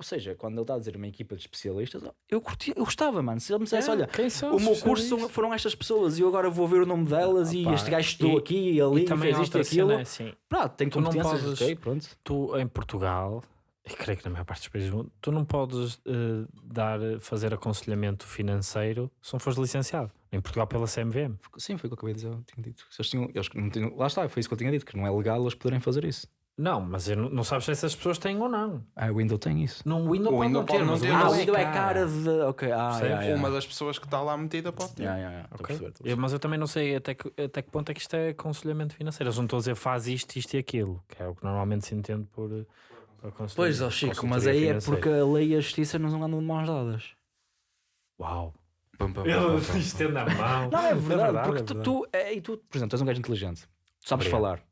Ou seja, quando ele está a dizer uma equipa de especialistas, eu, curti, eu gostava, mano. Se ele me dissesse, É, olha, o meu curso foram estas pessoas e eu agora vou ver o nome delas e Opa, este gajo estudou e- aqui e ali E também fez isto e aquilo. cena, assim, Pronto, tem Tu não podes- ok, pronto. tu em Portugal, e creio que na maior parte dos países, do mundo, tu não podes eh, dar, fazer aconselhamento financeiro se não fores licenciado. Em Portugal pela CMVM. Sim, foi o que eu acabei de dizer, eu tinha dito. Eles tinham, eles não tinham- lá está, foi isso que eu tinha dito, que não é legal eles poderem fazer isso. Não, mas eu não, não sabes se essas pessoas têm ou não. Ah, o Windows tem isso. Não, o Windows O pode Windows não ter, pode não mas ter, o Ah, mas o Windows é cara de. Ok, ah, yeah, yeah. Uma das pessoas que está lá metida pode ter. Yeah, yeah, yeah, estou a Ok. perceber, estou a Eu- mas eu também não sei até que, até que ponto é que isto é aconselhamento financeiro. Eles não estão a dizer faz isto, isto e aquilo, que é o que normalmente se entende por, por aconselhamento. Pois, ó Chico, mas aí é financeira. porque a lei e a justiça não andam de mãos dadas. Uau! Pum, pum, pum, Ele estende a mão. Não, é verdade, porque é tu, verdade. tu, é, e tu, por exemplo, tu és um gajo inteligente, tu sabes Obrigado. falar.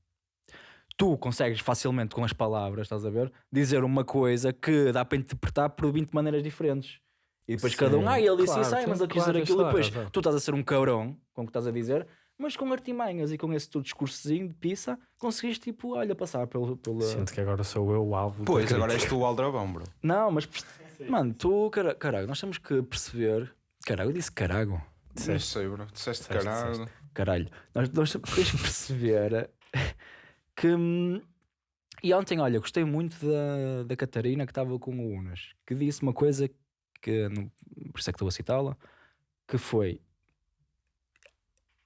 Tu consegues facilmente com as palavras, estás a ver, dizer uma coisa que dá para interpretar por 20 maneiras diferentes. E depois cada um, Sim, ah, ele disse claro, isso, ah, sim, mas eu quis claro, dizer aquilo. E claro, depois claro. tu estás a ser um cabrão com o que estás a dizer, mas com artimanhas e com esse teu discursozinho de pizza, conseguiste, tipo, olha, passar pelo. pelo... Sinto que agora sou eu o alvo. Pois, agora és tu o aldrabão, bro. Não, mas, mano, tu, cara- caralho, nós temos que perceber. Caralho, eu disse carago. Não sei, bro. Disseste Disseste, caralho. Caralho, nós, nós temos que perceber que. hum, E ontem, olha, gostei muito da, da Catarina que estava com o Unas, que disse uma coisa que, não- por isso é que estou a citá-la, que foi.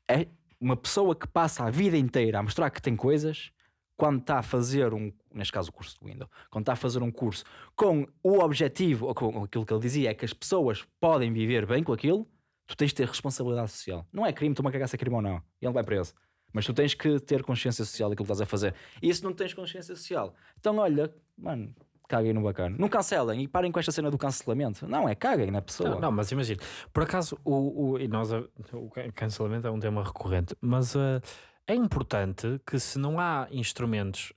É uma pessoa que passa a vida inteira a mostrar que tem coisas, quando está a fazer um, neste caso o curso do Windows, quando está a fazer um curso com o objetivo, ou com aquilo que ele dizia, é que as pessoas podem viver bem com aquilo, tu tens de ter responsabilidade social. Não é crime, tu uma cagar se é crime ou não. E ele vai preso. Mas tu tens que ter consciência social daquilo que estás a fazer. E se não tens consciência social, então olha, mano, caguem no bacana. Não cancelem e parem com esta cena do cancelamento. Não, é caguem na pessoa. Não, não, mas imagina, por acaso o, o, e nós, o can- cancelamento é um tema recorrente, mas eh, é importante que se não há instrumentos,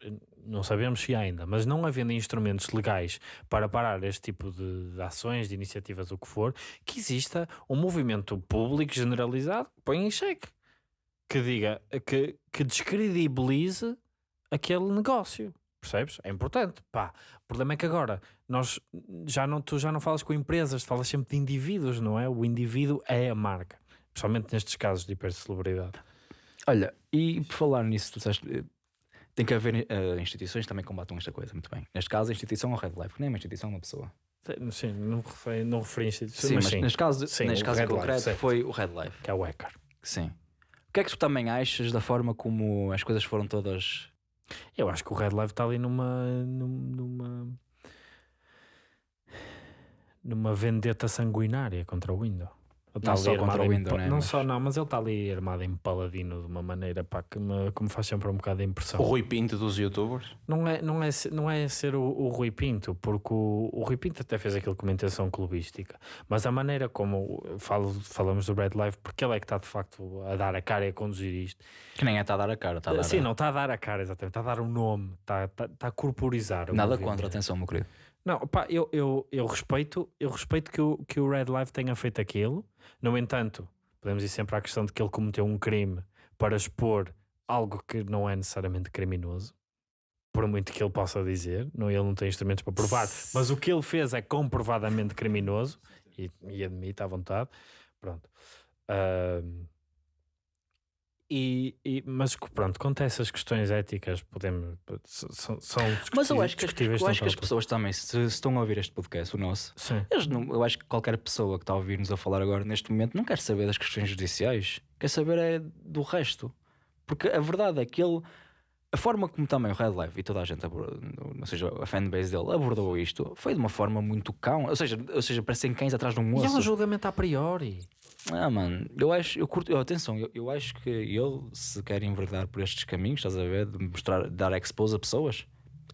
não sabemos se ainda, mas não havendo instrumentos legais para parar este tipo de, de ações, de iniciativas, o que for, que exista um movimento público generalizado que põe em xeque, que diga, que, que descredibilize aquele negócio. Percebes? É importante. Pá, o problema é que agora nós já não, tu já não falas com empresas, falas sempre de indivíduos, não é? O indivíduo é a marca, principalmente nestes casos de hipercelebridade. Olha, e por falar nisso, tu disseste, eh, tem que haver eh, instituições que também combatam esta coisa, muito bem. Neste caso, a instituição é o Red Life, que nem é uma instituição, é uma pessoa. Sim, não referi, não referi a instituições, Sim, mas mas sim, neste caso, Sim, neste caso Life, concreto certo. foi o Red Life. que é o hacker. Sim. Que é que tu também achas da forma como as coisas foram todas. Eu acho que o Red Live está ali numa, num- numa numa vendetta sanguinária contra o Windows. Está Não ali só contra armado o Windows, né, Não mas- só não, mas ele está ali armado em paladino de uma maneira pá, que, me, que me faz sempre um bocado de impressão. O Rui Pinto dos youtubers. Não é, não é, não é ser o, o Rui Pinto, porque o, o Rui Pinto até fez aquilo com uma intenção clubística, mas a maneira como falo, falamos do Red Live, porque ele é que está de facto a dar a cara e a conduzir isto. Que nem é está a dar a cara, está a dar Sim, a... não está a dar a cara, exatamente, está a dar o nome, está, está, está a corporizar. o Nada contra, atenção, meu querido. Não, pá, eu, eu, eu respeito, eu respeito que o, que o Red Live tenha feito aquilo. No entanto, podemos ir sempre à questão de que ele cometeu um crime para expor algo que não é necessariamente criminoso. Por muito que ele possa dizer, não, ele não tem instrumentos para provar, mas o que ele fez é comprovadamente criminoso e, e admite à vontade. Pronto. Ahm, e, e- mas pronto, quanto a essas questões éticas, podemos, são, são Mas eu acho que, as- eu acho que as pessoas também, se, se estão a ouvir este podcast, o nosso, Sim. eles não- eu acho que qualquer pessoa que está a ouvir-nos a falar agora neste momento não quer saber das questões judiciais, quer saber é do resto. Porque a verdade é que ele, a forma como também o Red Live e toda a gente, abordou, ou seja, a fanbase dele abordou isto, foi de uma forma muito cão, ou seja, ou seja parecem cães atrás de um E é moço. um julgamento a priori. Ah, mano, eu acho, eu curto, atenção, eu, eu acho que ele, se quer enverdar por estes caminhos, estás a ver, de mostrar, de dar expose a pessoas,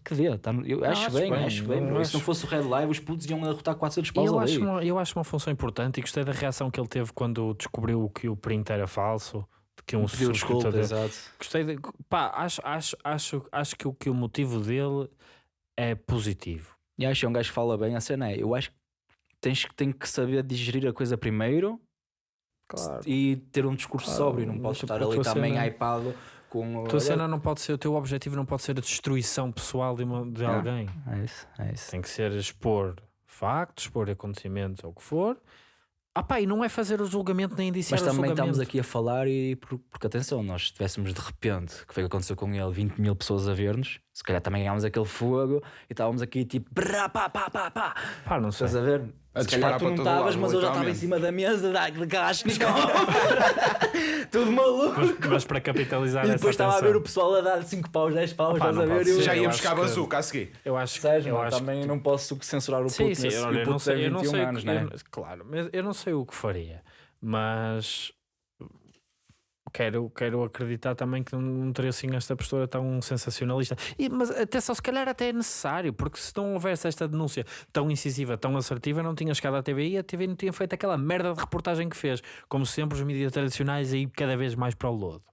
que dê, tá, eu acho, acho bem, bem, acho bem. E acho- se não fosse o Red Live, os putos iam derrotar 400 paus eu, ali. acho uma, eu acho uma função importante e gostei da reação que ele teve quando descobriu que o print era falso que um Pediu desculpa, subscritor- exato. Gostei de. Pá, acho, acho, acho, acho que, o, que o motivo dele é positivo. E acho que é um gajo que fala bem. A cena é, eu acho que tens que, tem que saber digerir a coisa primeiro Claro. e ter um discurso Claro, sóbrio. Não podes tipo, estar ali também cena- hypado com. A tua cena não pode ser, o teu objetivo não pode ser a destruição pessoal de, uma- de Ah. alguém. É isso, é isso. Tem que ser expor factos, expor acontecimentos ou o que for. Ah pá, e não é fazer o julgamento nem indiciar Mas também estamos aqui a falar e por- porque atenção, nós tivéssemos de repente, que foi o que aconteceu com ele, 20 mil pessoas a ver-nos, se calhar também ganhámos aquele fogo e estávamos aqui tipo brá, pá, pá, pá, pá. Pá, não sei. Estás a ver? A se calhar tu para não estavas, mas eu já estava em cima da mesa, da, Kalashnikov. Tudo maluco. Mas, mas para capitalizar E depois estava a ver o pessoal a dar 5 paus, 10 paus, estás não a ver? Eu-. Já eu ia buscar que- bazuca a seguir. Eu acho que, Seja, eu acho também que, não posso censurar o puto Sim, sim, e o eu não puto sei, tem eu não 21 sei, anos, que- né? eu claro, mas eu não sei o que faria, mas quero, quero acreditar também que não, não teria assim esta postura tão sensacionalista. E, mas até só se calhar até é necessário, porque se não houvesse esta denúncia tão incisiva, tão assertiva, não tinha chegado à TVI e a TV não tinha feito aquela merda de reportagem que fez. Como sempre, os mídias tradicionais aí cada vez mais para o lodo.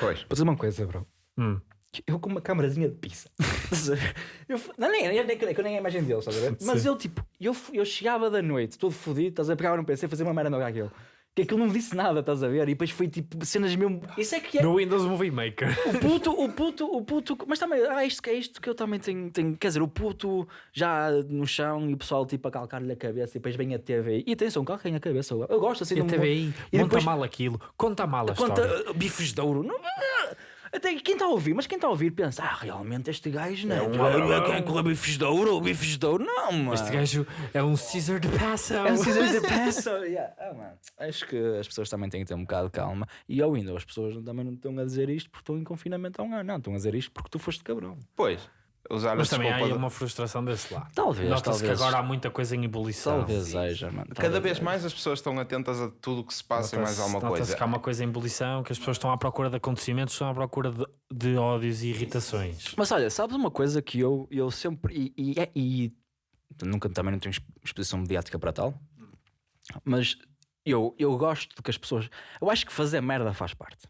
Pois. Vou dizer uma coisa, bro. Hum. Eu com uma câmarazinha de pizza. Eu, não, nem, nem, nem, nem, nem a imagem dele, estás a ver? Mas Sim. eu, tipo, eu, eu chegava da noite, todo fodido, estás a? Pegava no PC, fazer uma merda no aquilo. Que aquilo não me disse nada, estás a ver? E depois foi tipo cenas mesmo. Isso é que é. No Windows Movie Maker. O puto, o puto, o puto. Mas também, ah, isto que é isto que eu também tenho, tenho. Quer dizer, o puto já no chão e o pessoal tipo a calcar-lhe a cabeça e depois vem a TV. E atenção, calquem a cabeça. Eu, eu gosto assim E a de um- TVI E depois- mal aquilo, conta mal a Conta história. uh, bifes de ouro. Não, até quem está a ouvir, mas quem está a ouvir pensa, ah, realmente este gajo não é, quem corre bifes de ouro, bifes de ouro, não, mano. Este gajo é um Caesar de Passão. é um Caesar de peça. Yeah. Ah, mano. Acho que as pessoas também têm que ter um bocado de calma. E ao ainda, as pessoas também não estão a dizer isto porque estão em confinamento há um ano. Não, estão a dizer isto porque tu foste cabrão. Pois. Usar Mas também há aí de- uma frustração desse lado. Talvez, Nota-se que agora há muita coisa em ebulição. Talvez seja, mano. Cada talvez vez seja. mais as pessoas estão atentas a tudo o que se passa e mais Nota-se- alguma nota-se coisa. que há uma coisa em ebulição, que as pessoas estão à procura de acontecimentos, estão à procura de, de ódios e irritações. Mas olha, sabes uma coisa que eu, eu sempre. E, e, é- e nunca também não tenho exp- exposição mediática para tal, mas eu, eu gosto de que as pessoas. Eu acho que fazer merda faz parte.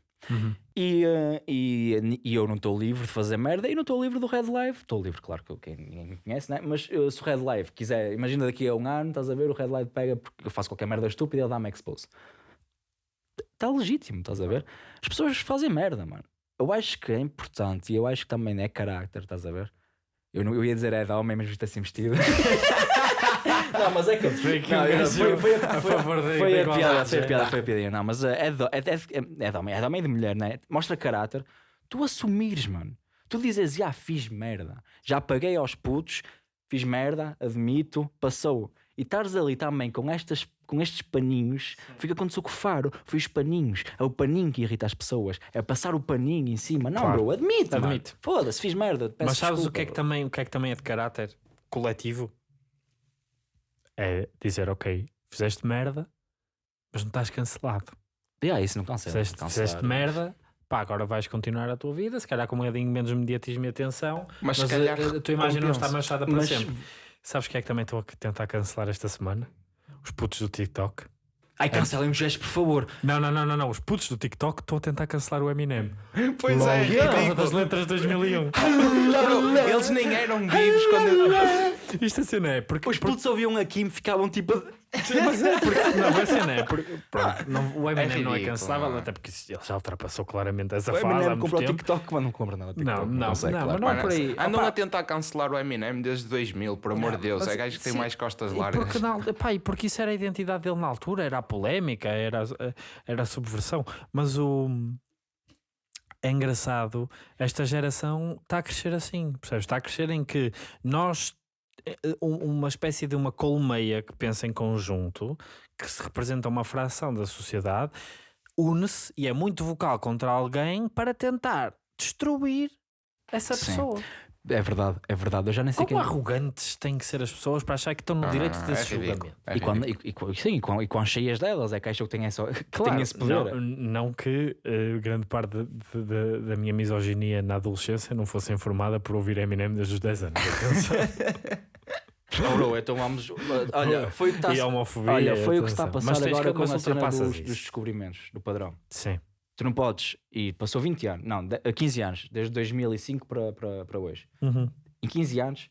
E, eh, e, e eu não estou livre de fazer merda e não estou livre do Red Live. Estou livre, claro que ninguém me conhece, né? mas eh, se o Red Live quiser, imagina daqui a um ano, estás a ver, o Red Live pega porque eu faço qualquer merda estúpida e ele dá-me expose. Está legítimo, estás a ver? As pessoas fazem merda, mano. Eu acho que é importante e eu acho que também é carácter, estás a ver? Eu, não, eu ia dizer é de homem, mas isto assim vestido. não, mas é que Foi aqui não, um é- foi, foi, a foi- favor da- foi a piada, foi a é. piada, foi a piada. Não, mas é, é, de, é, de, é de homem, é de homem e de mulher, né? Mostra caráter. Tu assumires, mano. Tu dizes, já fiz merda, já paguei aos putos, fiz merda, admito, passou. E estares ali também com, estas, com estes paninhos, fica quando o faro, foi os paninhos, é o paninho que irrita as pessoas, é passar o paninho em cima. Não, Claro. bro, admite, mano. Admite. Foda-se, fiz merda. peço Mas sabes o desculpa, que, é que também, o que é que também é de caráter coletivo? É dizer, ok, fizeste merda, mas não estás cancelado. Yeah, isso não cancela. Fizeste, cancelar. fizeste merda, pá, agora vais continuar a tua vida, se calhar com um bocadinho menos mediatismo e atenção, Mas mas, se calhar a, a tua imagem não está manchada para Mas- sempre. Sabes que é que também estou a tentar cancelar esta semana? Os putos do TikTok. Ai, cancelem os gestos, por favor. Não, não, não, não, não. Os putos do TikTok estou a tentar cancelar o Eminem. Pois Lol, é, por causa das letras de 2001. Bro, Eles nem eram vivos quando. Isto assim não é, porque, Os putos ouviam aqui e me ficavam tipo. Mas é porque, não, vai ser, não é? Porque, pronto, não, o Eminem não é ridículo, cancelável, não é? até porque ele já ultrapassou claramente essa O fase Eminem muito comprou o tempo. TikTok, mas não compra nada. TikTok, Não, não, sei, não, claro. mas não é por aí. Andam a tentar cancelar o Eminem desde 2000, por amor de Deus. mas É gajo que tem sim, mais costas E largas. porque, não, e porque isso era a identidade dele na altura, era a polémica, era, a- era a subversão. Mas o. É engraçado, esta geração está a crescer assim, percebes? Está a crescer em que nós, eh, uma espécie de uma colmeia que pensa em conjunto, que se representa uma fração da sociedade, une-se e é muito vocal contra alguém para tentar destruir essa Sim. pessoa. É verdade, é verdade. Eu já nem sei Como quem. arrogantes têm que ser as pessoas para achar que estão no Ah, direito é desse ridículo, julgamento? é E quando, e, e sim, e quão, e quão cheias delas é que acham que têm, essa, que Claro, têm esse poder. Não, não que eh, grande parte de- de- de- da minha misoginia na adolescência não fosse informada por ouvir Eminem desde os 10 anos. Oh, bro, então vamos. Olha, foi o que está e a homofobia. Olha, foi o que está a passar agora com a cena dos, dos descobrimentos do padrão. Sim. Tu não podes, e passou 20 anos, não, de- 15 anos, desde 2005 para, para, para hoje. Uhum. Em 15 anos,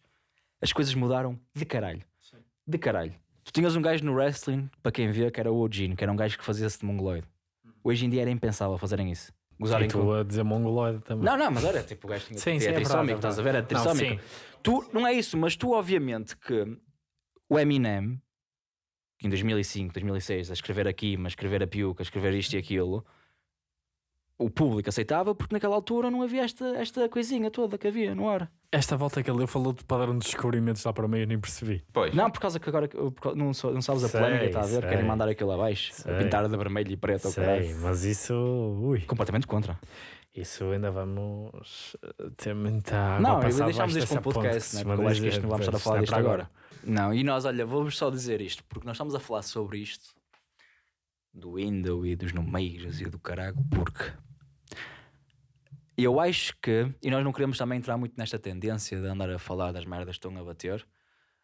as coisas mudaram de caralho. De caralho. Tu tinhas um gajo no wrestling, para quem vê, que era o Ojin, que era um gajo que fazia-se de mongoloide. Hoje em dia era impensável fazerem isso. E Gozarem tu com... a dizer mongoloide também. Não, não, mas era tipo o gajo tinha Sim, tinha sim, é trissómico, é estás a ver? Era. Não, trissómico. sim. Tu, não é isso, mas tu, obviamente, que o Eminem, que em 2005, 2006, a escrever aqui, mas escrever a piuca, a escrever isto e aquilo, o público aceitava porque naquela altura não havia esta, esta coisinha toda que havia no ar. Esta volta que ele deu falou de padrão de descobrimentos lá para o meio, eu nem percebi. Pois. Não, por causa que agora por não, não sabes a Sei, polémica, está a ver? sei. Querem mandar aquilo abaixo, Sei. pintar de vermelho e preto. Sei, mas isso. Ui, Completamente contra. isso ainda vamos eh, ter muita água Não, deixámos isto para um podcast, né? porque eu acho que isto não vamos estar a falar é disto para agora. Não, e nós, olha, vamos só dizer isto, porque nós estamos a falar sobre isto do window e dos numeiros e do caralho, porque eu acho que, e nós não queremos também entrar muito nesta tendência de andar a falar das merdas que estão a bater,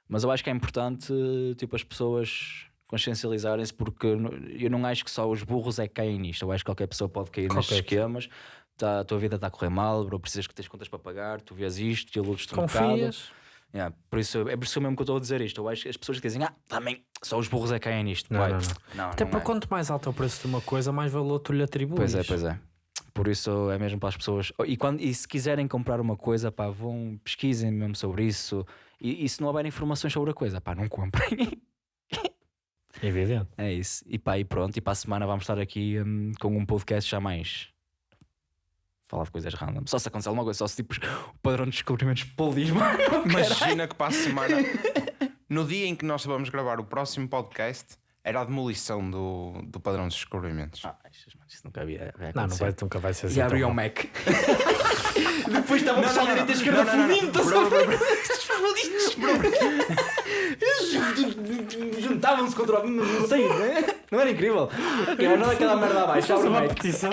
mas eu acho que é importante, tipo, as pessoas consciencializarem-se, porque eu não acho que só os burros é que caem nisto, eu acho que qualquer pessoa pode cair nestes Qualquer esquemas. Tá, a tua vida está a correr mal, bro, precisas que tens contas para pagar, tu vês isto, te iludes-te um bocado. Yeah, por isso, é por isso mesmo que eu estou a dizer isto. Eu acho que as pessoas que dizem, ah, também só os burros é que caem nisto. Não, não, não. não, Até não porque é. quanto mais alto é o preço de uma coisa, mais valor tu lhe atribuis. Pois é, pois é. Por isso é mesmo para as pessoas. Oh, E, quando, e se quiserem comprar uma coisa, pá, vão, pesquisem mesmo sobre isso. E, e se não houver informações sobre a coisa, pá, não comprem. Evidente. é isso. E pá, e pronto. E para a semana vamos estar aqui hum, com um podcast já mais. Falar de coisas random. Só se acontecer alguma coisa, só se tipo o padrão de descobrimentos polismo. Imagina que para a semana, no dia em que nós vamos gravar o próximo podcast, era a demolição do, do padrão dos descobrimentos. Ah, isso, isso nunca havia. Não, não vai, nunca vai ser assim. E abriu o. Mac. Depois estava o pessoal direita e esquerda fudido. Juntavam-se contra o. Não sei, né? não era incrível. É aquela merda abaixo. Faz abre o uma Mac. petição.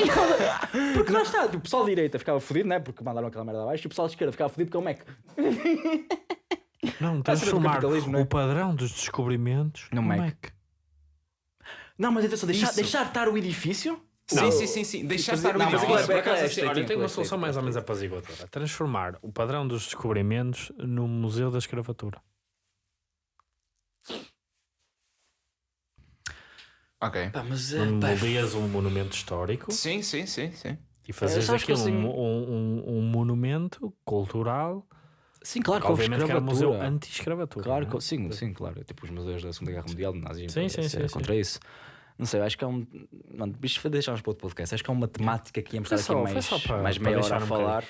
Porque lá está, o pessoal direita ficava fudido, né? Porque mandaram aquela merda abaixo e o pessoal esquerda ficava fudido com o Mac. Não, transformar é? o padrão dos descobrimentos No no Mac. Não, mas atenção, deixar, Isso. deixar estar o edifício. Sim, sim, sim, sim. Deixar estar o Não, mas aquilo é edifício. por bem- acaso, é assim, olha, estreitinho, tenho uma é solução mais ou é menos apaziguadora. Transformar o padrão dos descobrimentos no Museu da Escravatura. Ok. Pá, mas é. Pá, um monumento histórico Sim, sim, sim, sim. e fazes sabes que aqui assim- um, um, um- um monumento cultural. Sim, claro, que houve Obviamente que era um museu escravatura. anti-escravatura. Claro, é? sim, sim, claro. Tipo os museus da Segunda Guerra Mundial, do nazismo, Sim, é- sim, é sim, contra isso. Não sei, acho que é um. Mano, isto foi deixarmos para outro podcast. Acho que é uma temática que íamos estar aqui só- foi mais, para- mais meia hora a um falar.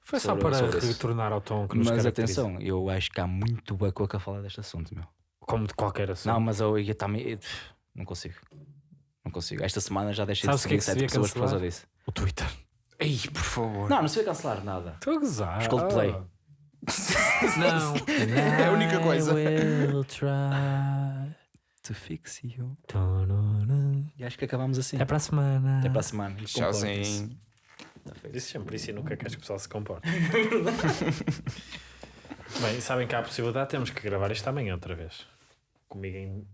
Foi só para retornar ao tom que nos Mas atenção, eu acho que há muito bacoca a falar deste assunto, meu. Como de qualquer assunto. Não, mas eu ia também. Não consigo. Não consigo. Esta semana já deixei Sabes de que é seguir que sete devia pessoas por causa disso. O Twitter. Ei, por favor. Não, não se cancelar nada. Estou a gozar. Os Coldplay. Não. É a única coisa. I will try. To fix you. E acho que acabamos assim. Até para a semana. Até para a semana. Tchauzinho. Tá. Disse sempre isso e nunca queres que o pessoal se comporte. Bem, sabem que há a possibilidade, temos que gravar isto amanhã outra vez. Comigo em,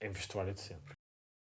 em vestuário de sempre.